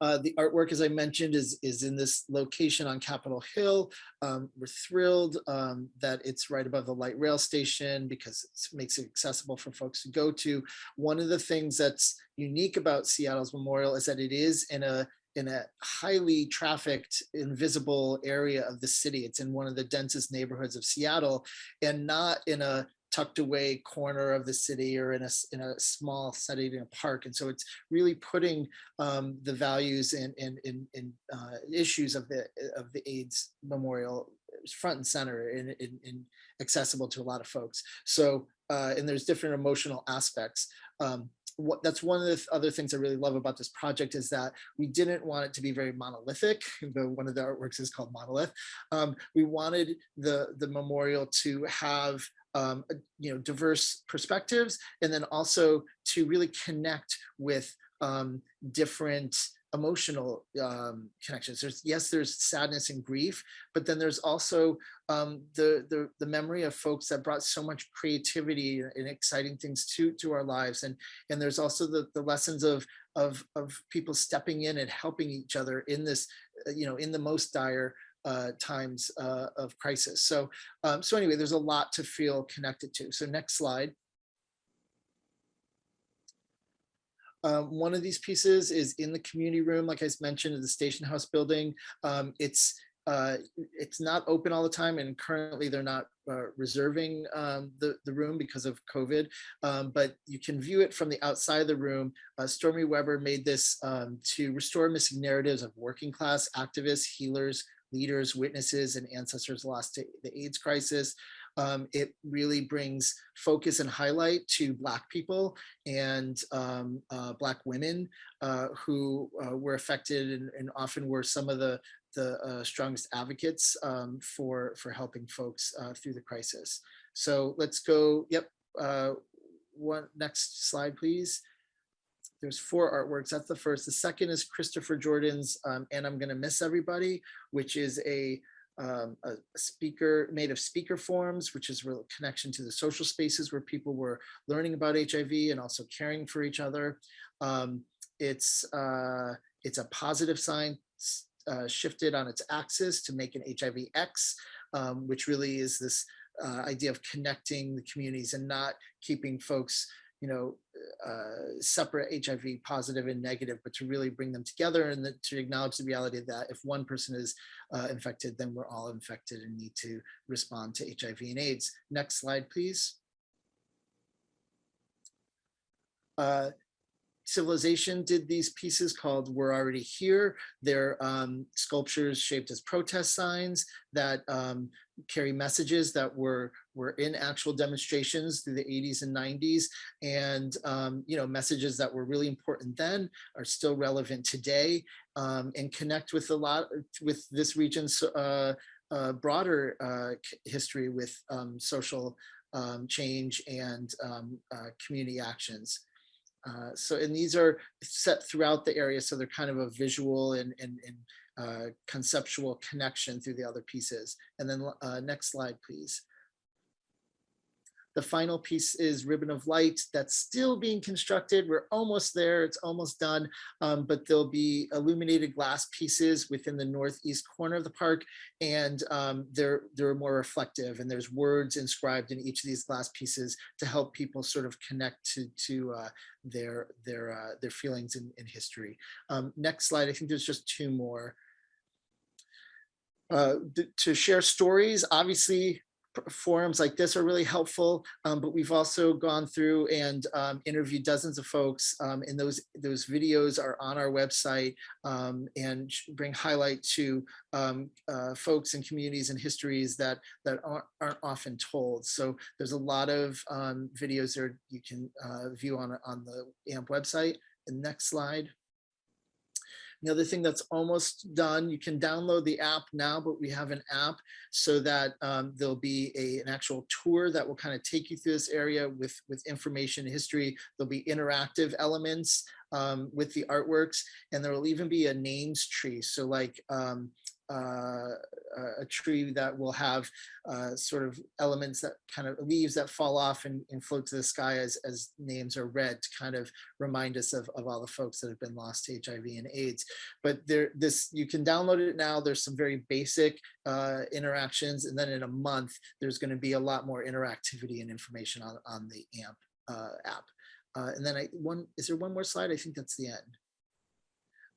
Uh, the artwork, as I mentioned, is, is in this location on Capitol Hill. Um, we're thrilled um, that it's right above the light rail station because it makes it accessible for folks to go to. One of the things that's unique about Seattle's memorial is that it is in a in a highly trafficked, invisible area of the city. It's in one of the densest neighborhoods of Seattle and not in a tucked away corner of the city or in a, in a small setting in a park. And so it's really putting um, the values and, and, and uh, issues of the, of the AIDS memorial front and center and, accessible to a lot of folks. So, uh, and there's different emotional aspects. Um, what, that's one of the other things I really love about this project is that we didn't want it to be very monolithic. The, one of the artworks is called Monolith. Um, we wanted the, the memorial to have um, you know, diverse perspectives, and then also to really connect with um, different emotional um, connections. There's yes, there's sadness and grief, but then there's also um, the, the the memory of folks that brought so much creativity and exciting things to to our lives, and and there's also the the lessons of of of people stepping in and helping each other in this, uh, you know, in the most dire uh, times uh, of crisis. So um, so anyway, there's a lot to feel connected to. So next slide. Um, one of these pieces is in the community room, like I mentioned, in the station house building. Um, it's uh, it's not open all the time, and currently they're not uh, reserving um, the the room because of COVID. Um, but you can view it from the outside of the room. Uh, Storme Webber made this um, to restore missing narratives of working class activists, healers, leaders, witnesses, and ancestors lost to the AIDS crisis. Um, it really brings focus and highlight to Black people and um, uh, Black women uh, who uh, were affected and, and often were some of the, the uh, strongest advocates um, for, for helping folks uh, through the crisis. So let's go, yep, uh, one next slide, please. There's four artworks. That's the first. The second is Christopher Jordan's um, And I'm Gonna Miss Everybody, which is a um, a speaker made of speaker forms, which is real connection to the social spaces where people were learning about HIV and also caring for each other. Um, it's uh, it's a positive sign uh, shifted on its axis to make an HIV X, um, which really is this uh, idea of connecting the communities and not keeping folks you know, uh, separate HIV positive and negative, but to really bring them together and to acknowledge the reality that if one person is uh, infected, then we're all infected and need to respond to HIV and AIDS. Next slide, please. Uh, Civilization did these pieces called We're Already Here. They're um, sculptures shaped as protest signs that um, carry messages that were, were in actual demonstrations through the 80s and 90s. And, um, you know, messages that were really important then are still relevant today um, and connect with a lot with this region's uh, uh, broader uh, history with um, social um, change and um, uh, community actions. Uh, so, and these are set throughout the area, so they're kind of a visual and, and, and uh, conceptual connection through the other pieces. And then uh, next slide, please. The final piece is Ribbon of Light that's still being constructed. We're almost there. It's almost done. Um, but there'll be illuminated glass pieces within the northeast corner of the park. And um, they're, they're more reflective and there's words inscribed in each of these glass pieces to help people sort of connect to, to uh, their, their, uh, their feelings in, in history. Um, next slide, I think there's just two more. Uh, to share stories, obviously forums like this are really helpful, um, but we've also gone through and um, interviewed dozens of folks um, and those those videos are on our website um, and bring highlight to um, uh, folks and communities and histories that that aren't, aren't often told. So there's a lot of videos there you can uh, view on, on the AMP website. The next slide. The other thing that's almost done, you can download the app now, but we have an app so that um, there'll be a, an actual tour that will kind of take you through this area with, with information, history. There'll be interactive elements um, with the artworks, and there will even be a names tree. So like um, uh, a- tree that will have uh, sort of elements that kind of leaves that fall off and, and float to the sky as, as names are read to kind of remind us of, of all the folks that have been lost to HIV and AIDS. But there, this, you can download it now. There's some very basic uh, interactions. And then in a month, there's going to be a lot more interactivity and information on, on the AMP uh, app. Uh, and then I, one, is there one more slide? I think that's the end.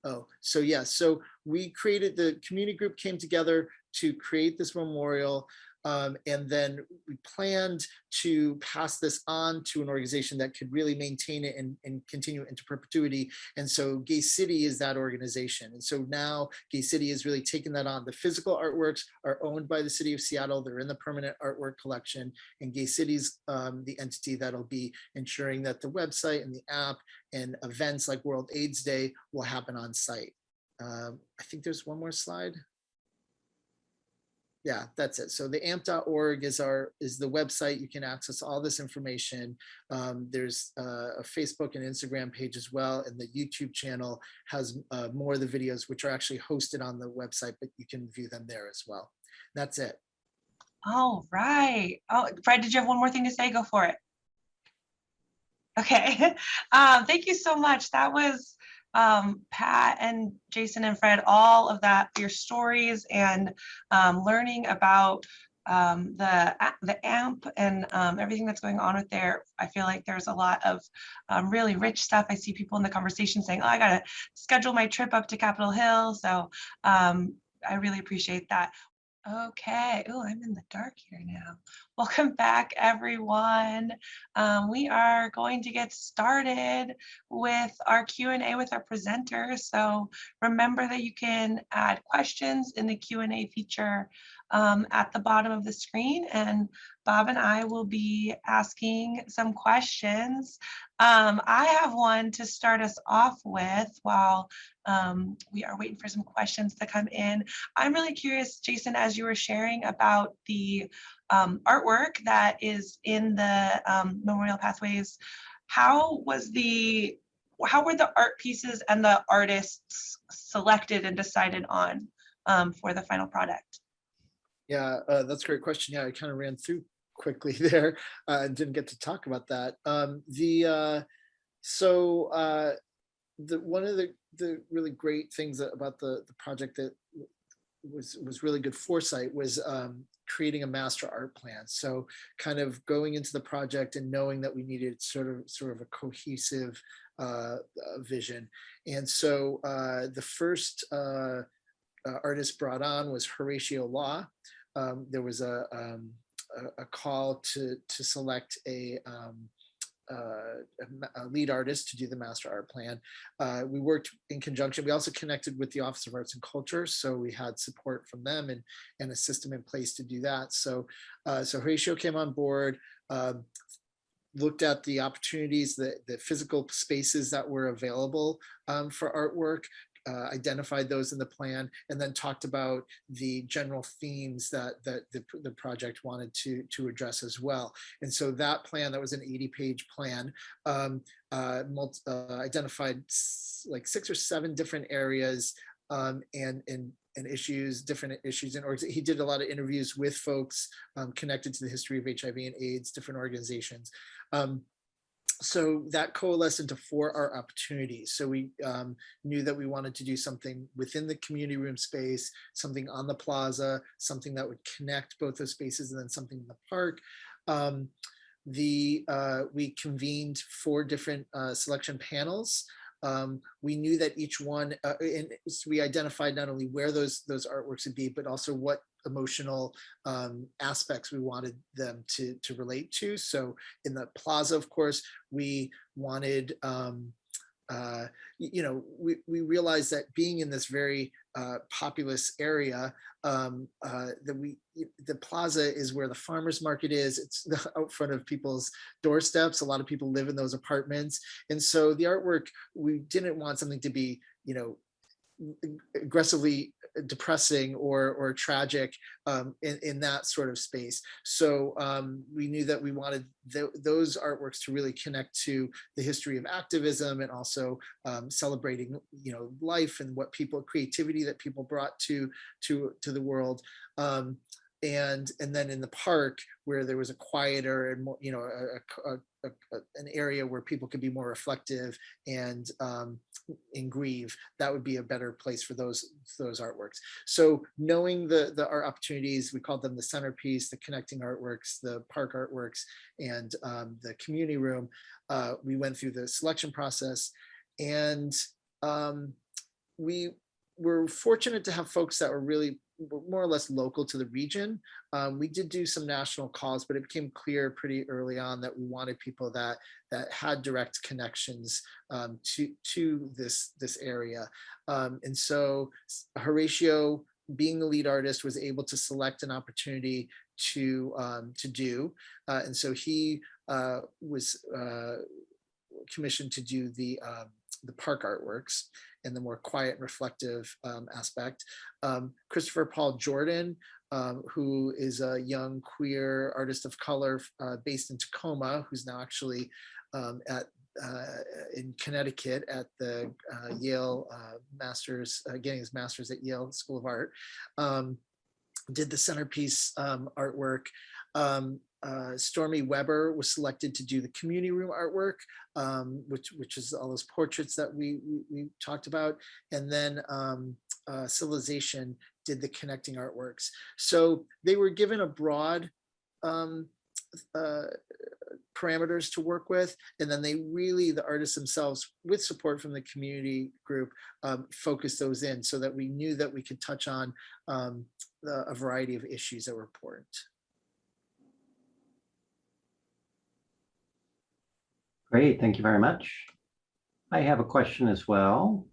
Oh, so yeah, so we created, the community group came together to create this memorial. Um, and then we planned to pass this on to an organization that could really maintain it and, and continue into perpetuity. And so Gay City is that organization. And so now Gay City is really taking that on. The physical artworks are owned by the city of Seattle. They're in the permanent artwork collection and Gay City's um, the entity that'll be ensuring that the website and the app and events like World AIDS Day will happen on site. Um, I think there's one more slide. Yeah, that's it. So the amp.org is our is the website. You can access all this information. Um, there's uh, a Facebook and Instagram page as well, and the YouTube channel has uh, more of the videos, which are actually hosted on the website, but you can view them there as well. That's it. All right. Oh, Fred, did you have one more thing to say? Go for it. Okay. Um, thank you so much. That was um, Pat and Jason and Fred, all of that, your stories and um, learning about um, the the AMP and um, everything that's going on with there. I feel like there's a lot of um, really rich stuff. I see people in the conversation saying, "Oh, I gotta schedule my trip up to Capitol Hill." So um, I really appreciate that. Okay. Oh, I'm in the dark here now. Welcome back, everyone. Um, we are going to get started with our Q&A with our presenters. So remember that you can add questions in the Q&A feature um, at the bottom of the screen, and Bob and I will be asking some questions. Um, I have one to start us off with while um, we are waiting for some questions to come in. I'm really curious, Jason, as you were sharing about the um, artwork that is in the um, Memorial Pathways, how was the, how were the art pieces and the artists selected and decided on um, for the final product? Yeah, uh, that's a great question. Yeah, I kind of ran through quickly there uh, and didn't get to talk about that. Um, the uh, so uh, the one of the the really great things about the the project that was was really good foresight was um, creating a master art plan. So kind of going into the project and knowing that we needed sort of sort of a cohesive uh, vision. And so uh, the first uh, uh, artist brought on was Horatio Law. Um, there was a, um, a, call to to select a, um, uh, a lead artist to do the master art plan. Uh, we worked in conjunction. We also connected with the Office of Arts and Culture, so we had support from them and and a system in place to do that. So uh, so Horatio came on board. Um, looked at the opportunities, the, the physical spaces that were available um, for artwork, uh, identified those in the plan, and then talked about the general themes that that the, the project wanted to to address as well. And so that plan, that was an 80-page plan, um, uh, multi, uh, identified like six or seven different areas um, and and and issues, different issues, and he did a lot of interviews with folks um, connected to the history of HIV and AIDS, different organizations. Um, so that coalesced into four our opportunities. So we um, knew that we wanted to do something within the community room space, something on the plaza, something that would connect both those spaces, and then something in the park. Um, the uh, we convened four different uh, selection panels. Um, we knew that each one, uh, and we identified not only where those those artworks would be, but also what emotional um, aspects we wanted them to to relate to. So in the plaza, of course, we wanted. Um, uh, you know, we, we realized that being in this very uh, populous area, um, uh, that we, the plaza is where the farmer's market is. It's the, out front of people's doorsteps. A lot of people live in those apartments. And so the artwork, we didn't want something to be, you know, aggressively depressing or or tragic um, in in that sort of space. So um, we knew that we wanted tho- those artworks to really connect to the history of activism and also um, celebrating you know life and what people creativity that people brought to to to the world. And and then in the park where there was a quieter and more you know a, a, a, an area where people could be more reflective and um, and grieve that would be a better place for those those artworks. So knowing the the art opportunities we called them the centerpiece the connecting artworks the park artworks and um, the community room uh, we went through the selection process and um, we were fortunate to have folks that were really more or less local to the region um, we did do some national calls, but it became clear pretty early on that we wanted people that that had direct connections um, to to this this area. Um, and so Horatio, being the lead artist, was able to select an opportunity to um, to do, uh, and so he uh, was uh, commissioned to do the um, the park artworks and the more quiet and reflective um, aspect. Um, Christopher Paul Jordan um, who is a young queer artist of color uh, based in Tacoma, who's now actually um, at uh, in Connecticut at the uh, Yale uh, Masters, uh, getting his master's at Yale School of Art. Um, did the centerpiece um, artwork. Um, uh, Storme Webber was selected to do the community room artwork, um, which which is all those portraits that we we, we talked about, and then um, uh, Civilization did the connecting artworks. So they were given a broad um, uh, parameters to work with, and then they really, the artists themselves, with support from the community group, um, focused those in so that we knew that we could touch on um, a variety of issues that were important. Great, thank you very much. I have a question as well.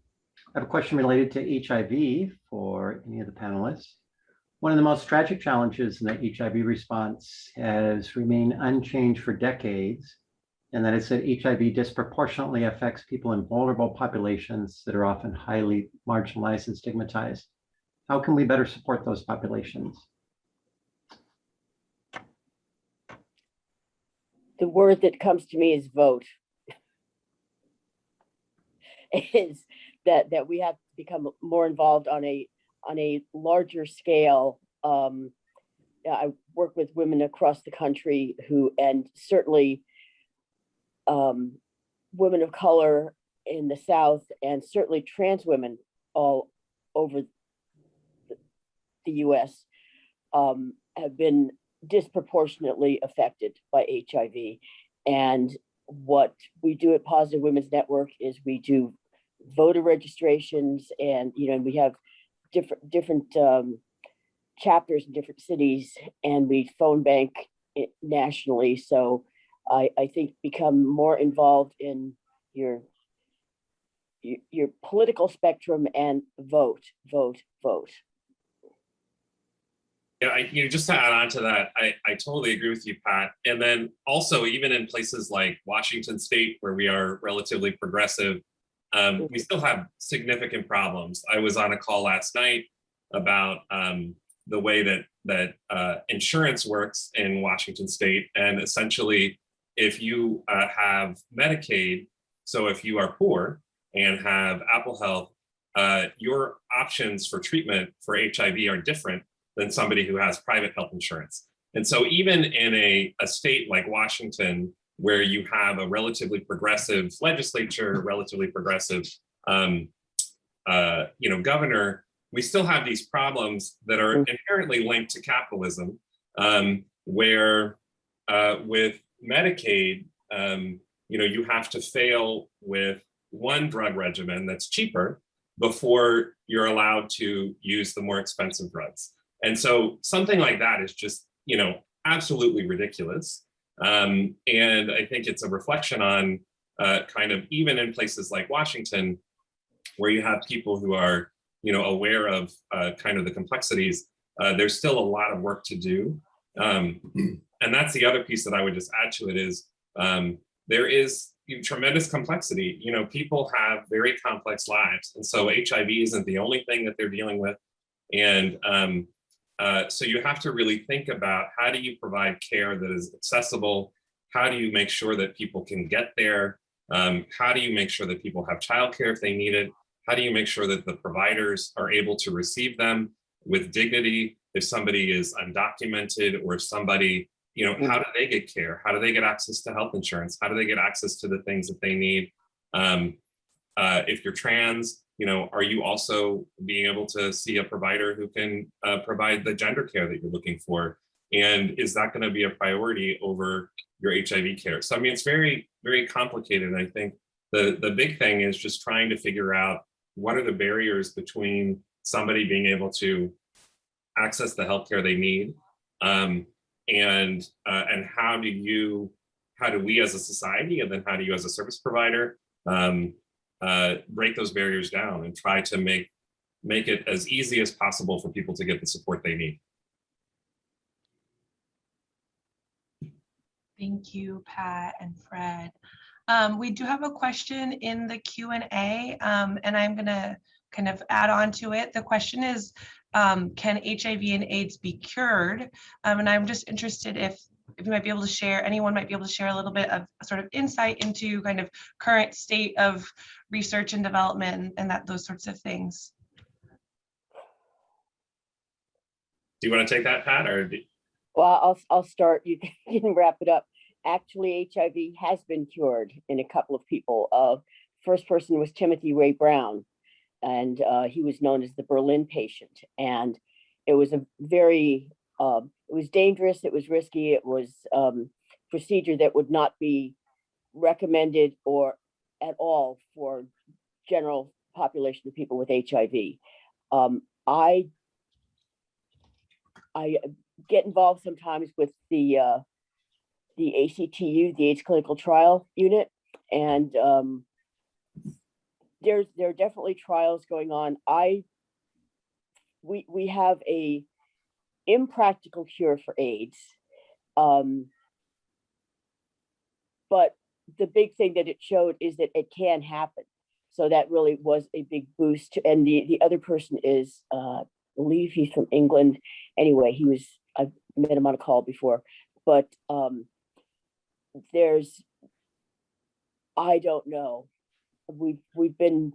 I have a question related to HIV for any of the panelists. One of the most tragic challenges in the HIV response has remained unchanged for decades, and that is that HIV disproportionately affects people in vulnerable populations that are often highly marginalized and stigmatized. How can we better support those populations? The word that comes to me is vote. Is that, that we have to become more involved on a, on a larger scale. Um, I work with women across the country who, and certainly um, women of color in the South and certainly trans women all over the- US um, have been disproportionately affected by HIV. And what we do at Positive Women's Network is we do voter registrations and, you know, and we have different, different um, chapters in different cities and we phone bank nationally. So I, I think become more involved in your, your political spectrum and vote, vote, vote. Yeah, I, you know, just to add on to that, I, I totally agree with you, Pat. And then also even in places like Washington State, where we are relatively progressive, um, we still have significant problems. I was on a call last night about um, the way that that uh, insurance works in Washington State, and essentially, if you uh, have Medicaid, so if you are poor and have Apple Health, uh, your options for treatment for HIV are different than somebody who has private health insurance. And so even in a, a state like Washington, where you have a relatively progressive legislature, relatively progressive um, uh, you know, governor, we still have these problems that are inherently linked to capitalism, um, where uh, with Medicaid, um, you know, you have to fail with one drug regimen that's cheaper before you're allowed to use the more expensive drugs. And so something like that is just, you know, absolutely ridiculous. Um, and I think it's a reflection on uh, kind of even in places like Washington, where you have people who are, you know, aware of uh, kind of the complexities, uh, there's still a lot of work to do. Um, and that's the other piece that I would just add to it is um, there is tremendous complexity. You know, people have very complex lives. And so HIV isn't the only thing that they're dealing with. And um, uh, so you have to really think about how do you provide care that is accessible? How do you make sure that people can get there? Um, how do you make sure that people have childcare if they need it? How do you make sure that the providers are able to receive them with dignity? If somebody is undocumented or if somebody, you know, how do they get care? How do they get access to health insurance? How do they get access to the things that they need? Um, uh, if you're trans, you know, are you also being able to see a provider who can uh, provide the gender care that you're looking for? And is that going to be a priority over your HIV care? So, I mean, it's very, very complicated. I think the, the big thing is just trying to figure out what are the barriers between somebody being able to access the healthcare they need um, and uh, and how do you how do we as a society and then how do you as a service provider um, uh, break those barriers down and try to make make it as easy as possible for people to get the support they need. Thank you, Pat and Fred. Um, we do have a question in the Q and A, um, and I'm gonna kind of add on to it. The question is, um, can HIV and AIDS be cured? Um, and I'm just interested if if you might be able to share, anyone might be able to share a little bit of sort of insight into kind of current state of research and development and, and that those sorts of things. Do you want to take that, Pat, or do- Well, I'll, I'll start, you can- wrap it up. Actually, HIV has been cured in a couple of people. Uh, first person was Timothy Ray Brown, and uh, he was known as the Berlin patient. And it was a very, um, it was dangerous, it was risky, it was um, procedure that would not be recommended or at all for general population of people with HIV. Um, I I get involved sometimes with the uh, the ACTU, the AIDS Clinical Trial Unit, and um, there's there are definitely trials going on. I we we have a impractical cure for AIDS, um, but the big thing that it showed is that it can happen. So that really was a big boost. And the the other person is, uh, I believe he's from England. Anyway, he was I've met him on a call before, but um, there's I don't know. We've we've been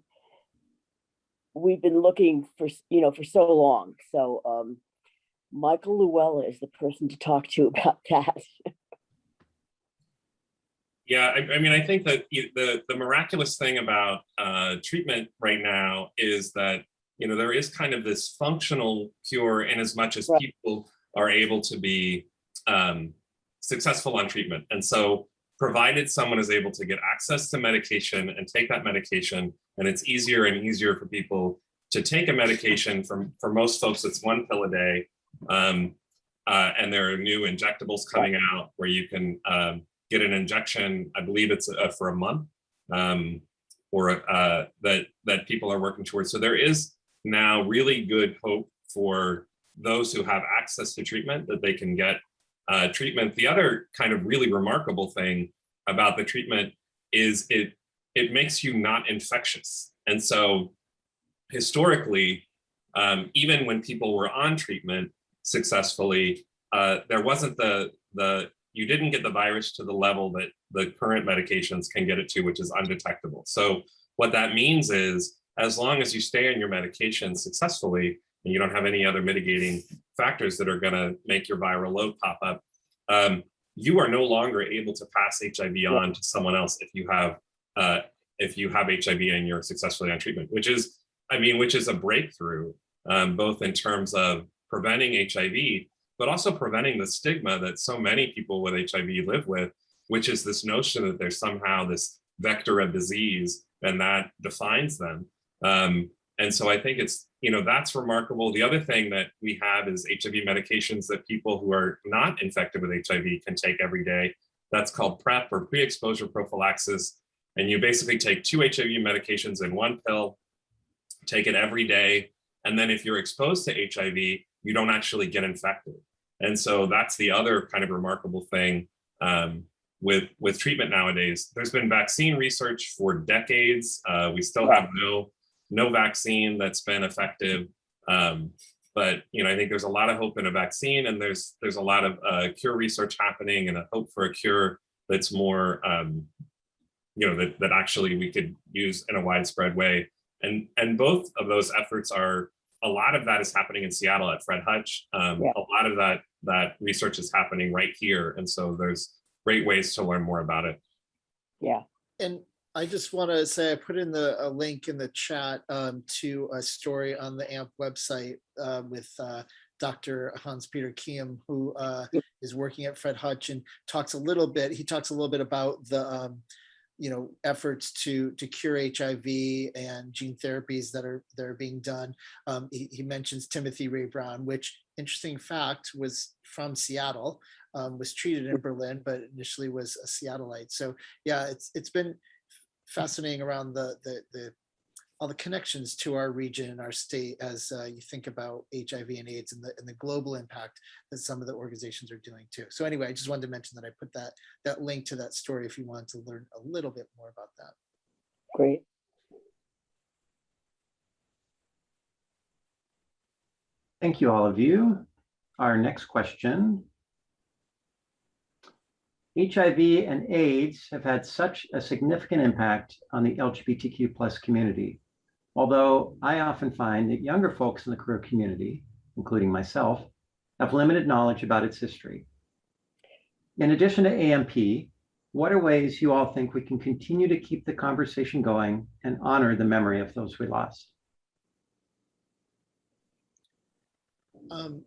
we've been looking for you know for so long. So um, Michael Llewellyn is the person to talk to about that. Yeah, I, I mean, I think that the the miraculous thing about uh, treatment right now is that you know there is kind of this functional cure in as much as Right. people are able to be um, successful on treatment, and so provided someone is able to get access to medication and take that medication, and it's easier and easier for people to take a medication. For for most folks, it's one pill a day, um, uh, and there are new injectables coming out where you can um, get an injection. I believe it's uh, for a month, um, or uh, that that people are working towards. So there is now really good hope for those who have access to treatment that they can get uh, treatment. The other kind of really remarkable thing about the treatment is it it makes you not infectious. And so historically, um, even when people were on treatment successfully, uh, there wasn't the the you didn't get the virus to the level that the current medications can get it to, which is undetectable. So what that means is as long as you stay on your medication successfully and you don't have any other mitigating factors that are going to make your viral load pop up, um, you are no longer able to pass HIV on to someone else if you have uh, if you have HIV and you're successfully on treatment, which is, I mean, which is a breakthrough, um, both in terms of preventing HIV, but also preventing the stigma that so many people with HIV live with, which is this notion that there's somehow this vector of disease and that defines them. Um, and so I think it's, you know, that's remarkable. The other thing that we have is HIV medications that people who are not infected with HIV can take every day. That's called PrEP or pre-exposure prophylaxis. And you basically take two HIV medications in one pill, take it every day. And then if you're exposed to HIV, you don't actually get infected. And so that's the other kind of remarkable thing um, with, with treatment nowadays. There's been vaccine research for decades. Uh, we still have no, no vaccine that's been effective. Um, but you know, I think there's a lot of hope in a vaccine and there's there's a lot of uh, cure research happening and a hope for a cure that's more um, you know, that, that actually we could use in a widespread way. And, and both of those efforts are, a lot of that is happening in Seattle at Fred Hutch. Um, Yeah. A lot of that, that research is happening right here. And so there's great ways to learn more about it. Yeah, And I just want to say, I put in the, a link in the chat um, to a story on the AMP website uh, with uh, Dr. Hans-Peter Kiem, who uh, is working at Fred Hutch and talks a little bit, he talks a little bit about the, um, you know, efforts to, to cure HIV and gene therapies that are, that are being done. Um, He, he mentions Timothy Ray Brown, which interesting fact was from Seattle, um, was treated in Berlin, but initially was a Seattleite. So yeah, it's, it's been fascinating around the, the, the, all the connections to our region and our state as uh, you think about HIV and AIDS and the, and the global impact that some of the organizations are doing too. So anyway, I just wanted to mention that I put that, that link to that story if you want to learn a little bit more about that. great. Thank you, all of you. Our next question. HIV and AIDS have had such a significant impact on the LGBTQ plus community. Although I often find that younger folks in the queer community, including myself, have limited knowledge about its history. In addition to AMP, what are ways you all think we can continue to keep the conversation going and honor the memory of those we lost? Um,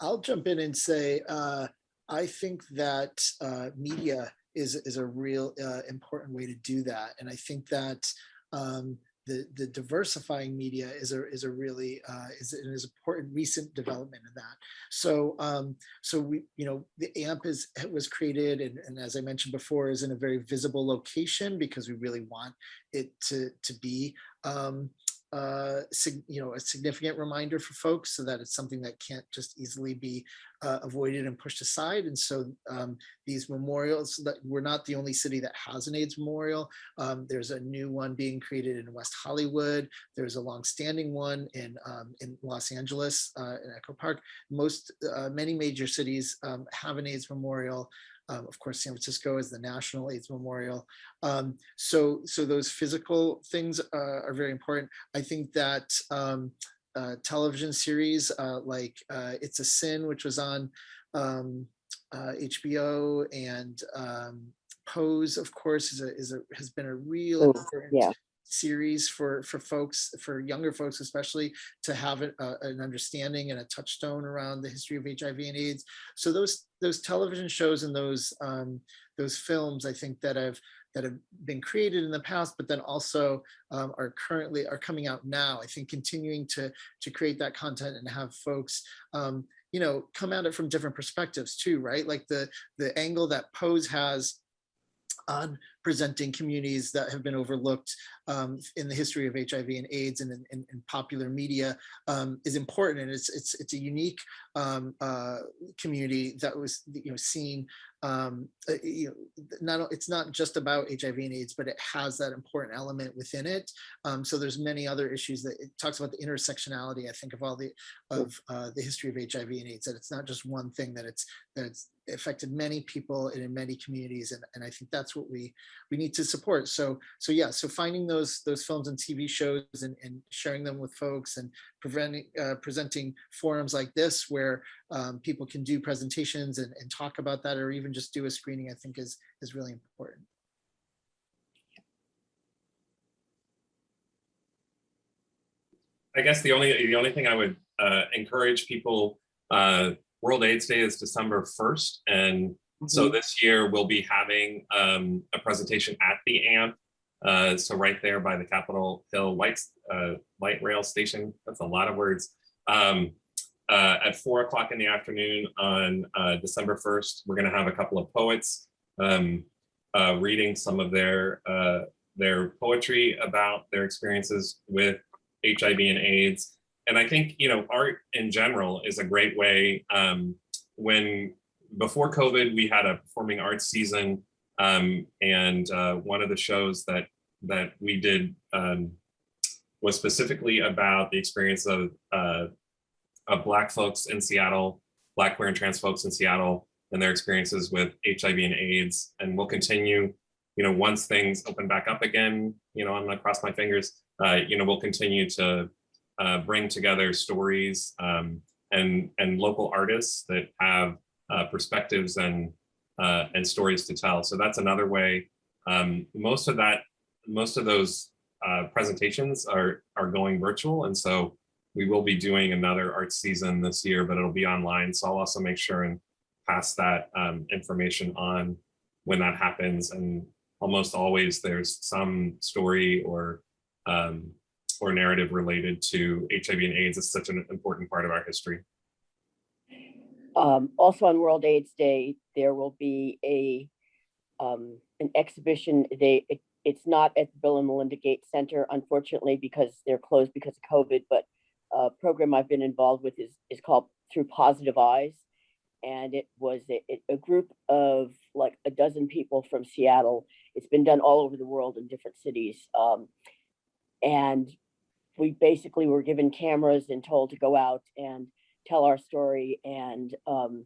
I'll jump in and say, uh, I think that uh, media is, is a real uh, important way to do that. And I think that um, the, the diversifying media is a, is a really, uh, is an is important recent development in that. So, um, so we, you know, the AMP is, was created and, and as I mentioned before, is in a very visible location because we really want it to, to be um, uh, you know, a significant reminder for folks so that it's something that can't just easily be uh, avoided and pushed aside. And so um, these memorials that we're not the only city that has an AIDS memorial. Um, there's a new one being created in West Hollywood. There's a longstanding one in um, in Los Angeles uh, in Echo Park. Most uh, many major cities um, have an AIDS memorial. Um, of course, San Francisco is the National AIDS Memorial. Um, so, so those physical things uh, are very important. I think that um, uh, television series uh, like uh, It's a Sin, which was on um, uh, HBO, and um, Pose, of course, is a, is a has been a real Oh, important yeah. series for for folks, for younger folks especially, to have uh, an understanding and a touchstone around the history of HIV and AIDS. So those those television shows and those um, those films, I think that have that have been created in the past, but then also um, are currently are coming out now. I think continuing to to create that content and have folks, um, you know, come at it from different perspectives too, right? Like the the angle that Pose has on presenting communities that have been overlooked um, in the history of HIV and AIDS and in, in, popular media um, is important. And it's it's it's a unique um, uh, community that was you know seen. Um, uh, you know, not it's not just about HIV and AIDS, but it has that important element within it. Um, so there's many other issues that it talks about the intersectionality. I think of all the of uh, the history of HIV and AIDS that it's not just one thing that it's that it's affected many people and in many communities and, and I think that's what we we need to support. So so yeah, so finding those those films and TV shows and, and sharing them with folks and preventing uh, presenting forums like this where um, people can do presentations and, and talk about that or even just do a screening, I think is is really important. I guess the only, the only thing I would uh, encourage people, uh, World AIDS Day is December 1st. And so this year we'll be having um, a presentation at the AMP. Uh, so right there by the Capitol Hill Lights, uh, Light Rail Station, that's a lot of words. Um, uh, at four o'clock in the afternoon on uh, December 1st, we're gonna have a couple of poets um, uh, reading some of their, uh, their poetry about their experiences with HIV and AIDS. And I think, you know, art in general is a great way. Um, when before COVID, we had a performing arts season. Um, and uh, one of the shows that that we did um, was specifically about the experience of, uh, of Black folks in Seattle, Black, queer, and trans folks in Seattle, and their experiences with HIV and AIDS. And we'll continue, you know, once things open back up again, you know, I'm gonna cross my fingers, uh, you know, we'll continue to uh, bring together stories um, and and local artists that have uh, perspectives and uh, and stories to tell. So that's another way. Um, most of that, most of those uh, presentations are are going virtual, and so we will be doing another art season this year, but it'll be online. So I'll also make sure and pass that um, information on when that happens. And almost always there's some story or um, or narrative related to HIV and AIDS. It's such an important part of our history. Um, also on World AIDS Day, there will be a, um, an exhibition. They, it, it's not at the Bill and Melinda Gates Center, unfortunately, because they're closed because of COVID, but a program I've been involved with is, is called Through Positive Eyes. And it was a, a group of like a dozen people from Seattle. It's been done all over the world in different cities. Um, and we basically were given cameras and told to go out and tell our story and um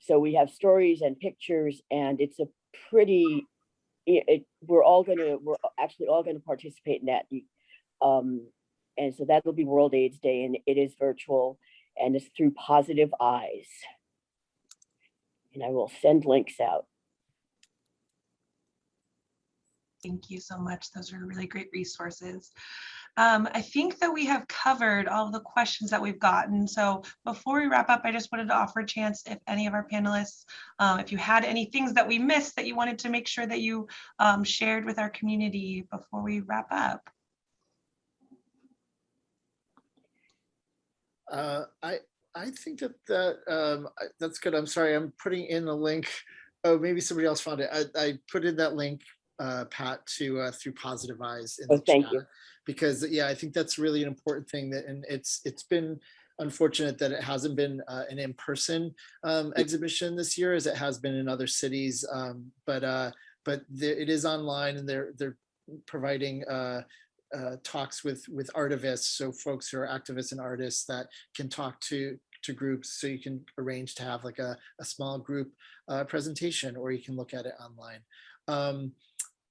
so we have stories and pictures and it's a pretty it, it- we're all gonna we're actually all gonna participate in that um and so that'll be world aids day and it is virtual and it's through positive eyes and i will send links out Thank you so much. Those are really great resources. Um, I think that we have covered all of the questions that we've gotten. So before we wrap up, I just wanted to offer a chance if any of our panelists, um, if you had any things that we missed that you wanted to make sure that you um, shared with our community before we wrap up. Uh, I I think that that um, that's good. I'm sorry, I'm putting in a link. Oh, maybe somebody else found it. I, I put in that link, uh, Pat, to uh, through Positive Eyes. in Oh, the thank chat, you. Because yeah, I think that's really an important thing that, and it's it's been unfortunate that it hasn't been uh, an in-person um, exhibition this year as it has been in other cities. Um, but uh, but there, it is online and they're they're providing uh, uh, talks with with artivists, so folks who are activists and artists that can talk to to groups. So you can arrange to have like a, a small group uh, presentation, or you can look at it online. Um,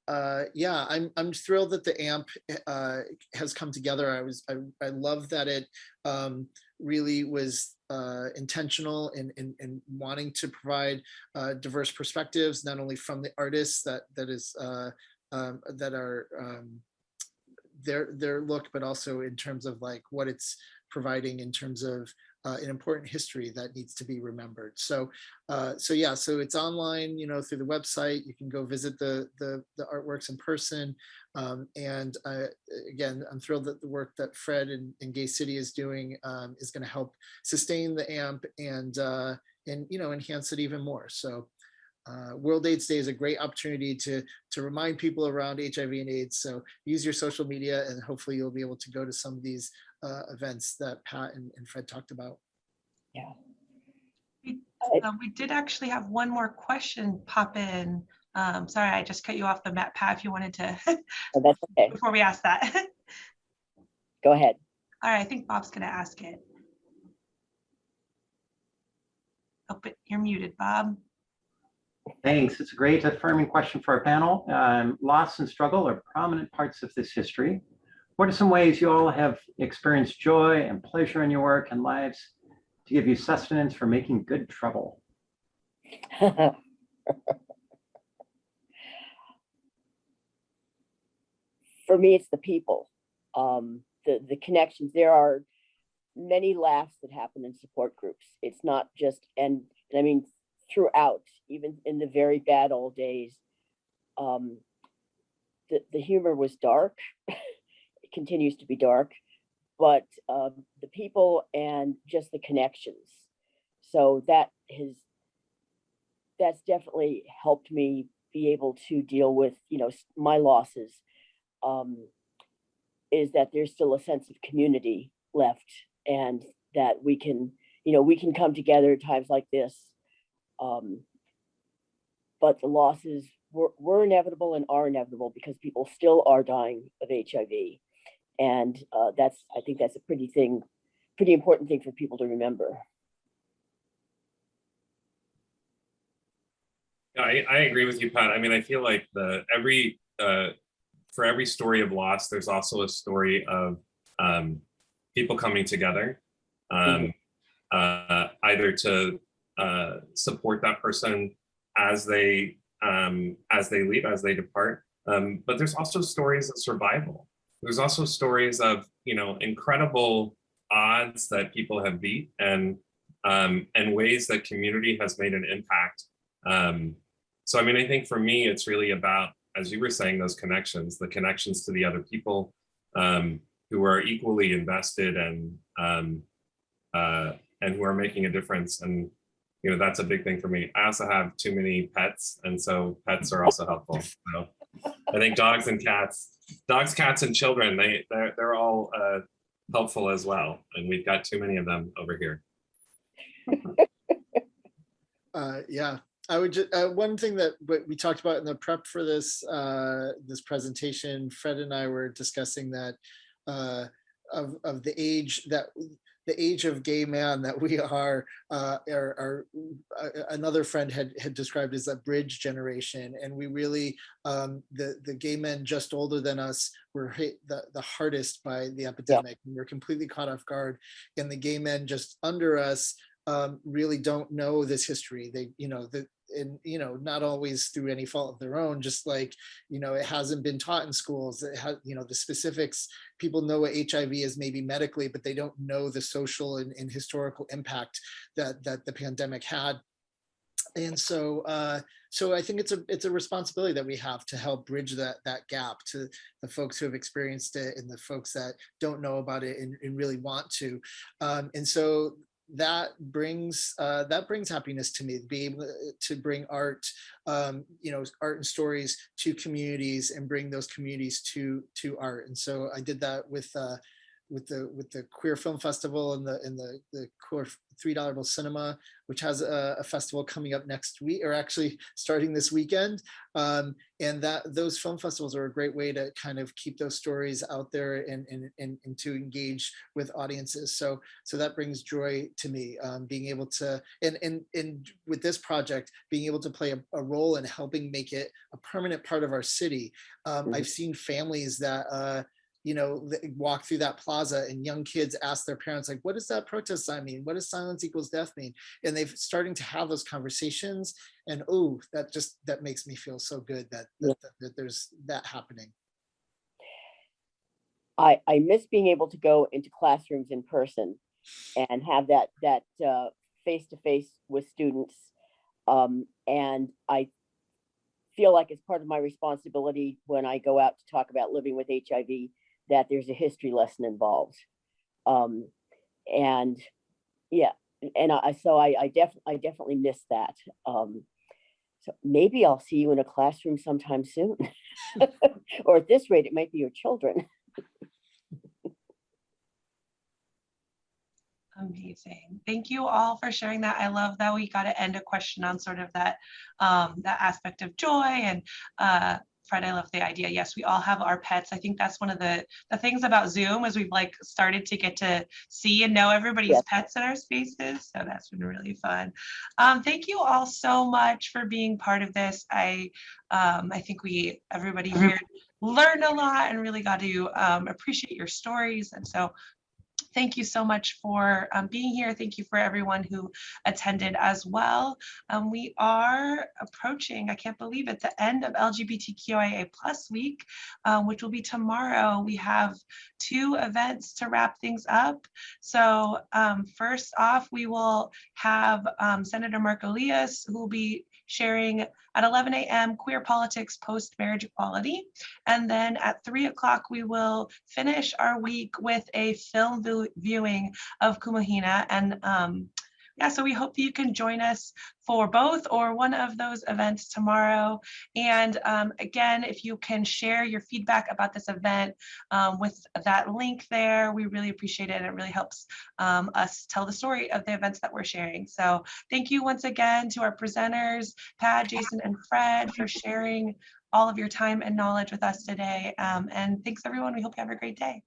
uh, yeah, I'm I'm thrilled that the AMP uh, has come together. I was I, I love that it um, really was uh, intentional in, in in wanting to provide uh, diverse perspectives, not only from the artists that that is uh, um, that are um, their their look, but also in terms of like what it's providing in terms of uh, an important history that needs to be remembered. So, uh, so yeah, so it's online, you know, through the website. You can go visit the the, the artworks in person. Um, and uh, again, I'm thrilled that the work that Fred and, and Gay City is doing um, is going to help sustain the AMP and uh, and you know enhance it even more. So. Uh, World AIDS Day is a great opportunity to to remind people around HIV and AIDS. So use your social media and hopefully you'll be able to go to some of these uh, events that Pat and, and Fred talked about. Uh, we did actually have one more question pop in. Um, sorry, I just cut you off the map, Pat, if you wanted to, so that's okay before we ask that. go ahead All right, I think Bob's gonna ask it. Oh, but you're muted, Bob. Thanks. It's a great affirming question for our panel. Um, loss and struggle are prominent parts of this history. What are some ways you all have experienced joy and pleasure in your work and lives to give you sustenance for making good trouble? For me, it's the people, um, the, the connections. There are many laughs that happen in support groups. It's not just, and, and I mean, throughout, even in the very bad old days, um, the, the humor was dark. it continues to be dark, but um, the people and just the connections. So that has, that's definitely helped me be able to deal with, you know, my losses. Um, is that there's still a sense of community left and that we can, you know, we can come together at times like this. Um, but the losses were, were inevitable and are inevitable because people still are dying of HIV. And uh, that's, I think that's a pretty thing, pretty important thing for people to remember. I, I agree with you, Pat. I mean, I feel like the every uh, for every story of loss, there's also a story of um, people coming together, um, uh, either to uh, support that person as they um, as they leave, as they depart. Um, but there's also stories of survival. There's also stories of you know incredible odds that people have beat and um, and ways that community has made an impact. Um, so I mean, I think for me, it's really about, as you were saying, those connections, the connections to the other people um, who are equally invested and um, uh, and who are making a difference. And you know, that's a big thing for me. I also have too many pets, and so pets are also helpful. So I think dogs and cats, dogs, cats, and children, they they're, they're all uh, helpful as well. And we've got too many of them over here. Uh, yeah, I would just, uh, one thing that we talked about in the prep for this, uh, this presentation, Fred and I were discussing that, uh, of, of the age that, the age of gay man that we are, uh, uh, another friend had, had described as a bridge generation. And we really, um, the, the gay men just older than us were hit the, the hardest by the epidemic. and We were completely caught off guard. And the gay men just under us, um, really don't know this history. They, you know, the, and you know, not always through any fault of their own. Just like, you know, it hasn't been taught in schools. It has, you know, the specifics. People know what HIV is maybe medically, but they don't know the social and, and historical impact that that the pandemic had. And so, uh, so I think it's a it's a responsibility that we have to help bridge that that gap to the folks who have experienced it and the folks that don't know about it and, and really want to. Um, and so that brings uh, that brings happiness to me to be able to bring art, um, you know, art and stories to communities and bring those communities to to art. And so I did that with uh, with the with the queer film festival and the in the the queer three dollar bill cinema which has a, a, festival coming up next week or actually starting this weekend. Um, and that those film festivals are a great way to kind of keep those stories out there and and, and, and to engage with audiences. So so that brings joy to me um, being able to and and and with this project being able to play a, a role in helping make it a permanent part of our city. Um, Mhm. i've seen families that uh, you know, walk through that plaza and young kids ask their parents, like, what does that protest sign mean? What does silence equals death mean? And they've starting to have those conversations. And oh, that just that makes me feel so good that that, that, that there's that happening. I, I miss being able to go into classrooms in person and have that that uh, face-to-face with students. Um, and I feel like it's part of my responsibility when I go out to talk about living with HIV that there's a history lesson involved. Um, and yeah, and I so I, I definitely I definitely miss that. Um, so maybe I'll see you in a classroom sometime soon. or at this rate, it might be your children. Amazing. Thank you all for sharing that. I love that we got to end a question on sort of that um, that aspect of joy and uh, Fred, I love the idea. Yes, we all have our pets. I think that's one of the, the things about Zoom is we've like started to get to see and know everybody's Yes. pets in our spaces. So that's been really fun. Um, thank you all so much for being part of this. I, um, I think we, everybody here learned a lot and really got to um, appreciate your stories. And so thank you so much for um, being here. Thank you for everyone who attended as well. Um, we are approaching, I can't believe it, the end of LGBTQIA plus week, um, which will be tomorrow. We have two events to wrap things up. So um, first off, we will have um, Senator Marko Liias, who will be sharing at 11 a.m. queer politics post-marriage equality. And then at three o'clock, we will finish our week with a film viewing of Kumu Hina. And um, yeah, so we hope that you can join us for both or one of those events tomorrow. And um, again, if you can share your feedback about this event um, with that link there, we really appreciate it. And it really helps um, us tell the story of the events that we're sharing. So thank you once again to our presenters, Pat, Jason, and Fred for sharing all of your time and knowledge with us today. Um, and thanks everyone. We hope you have a great day.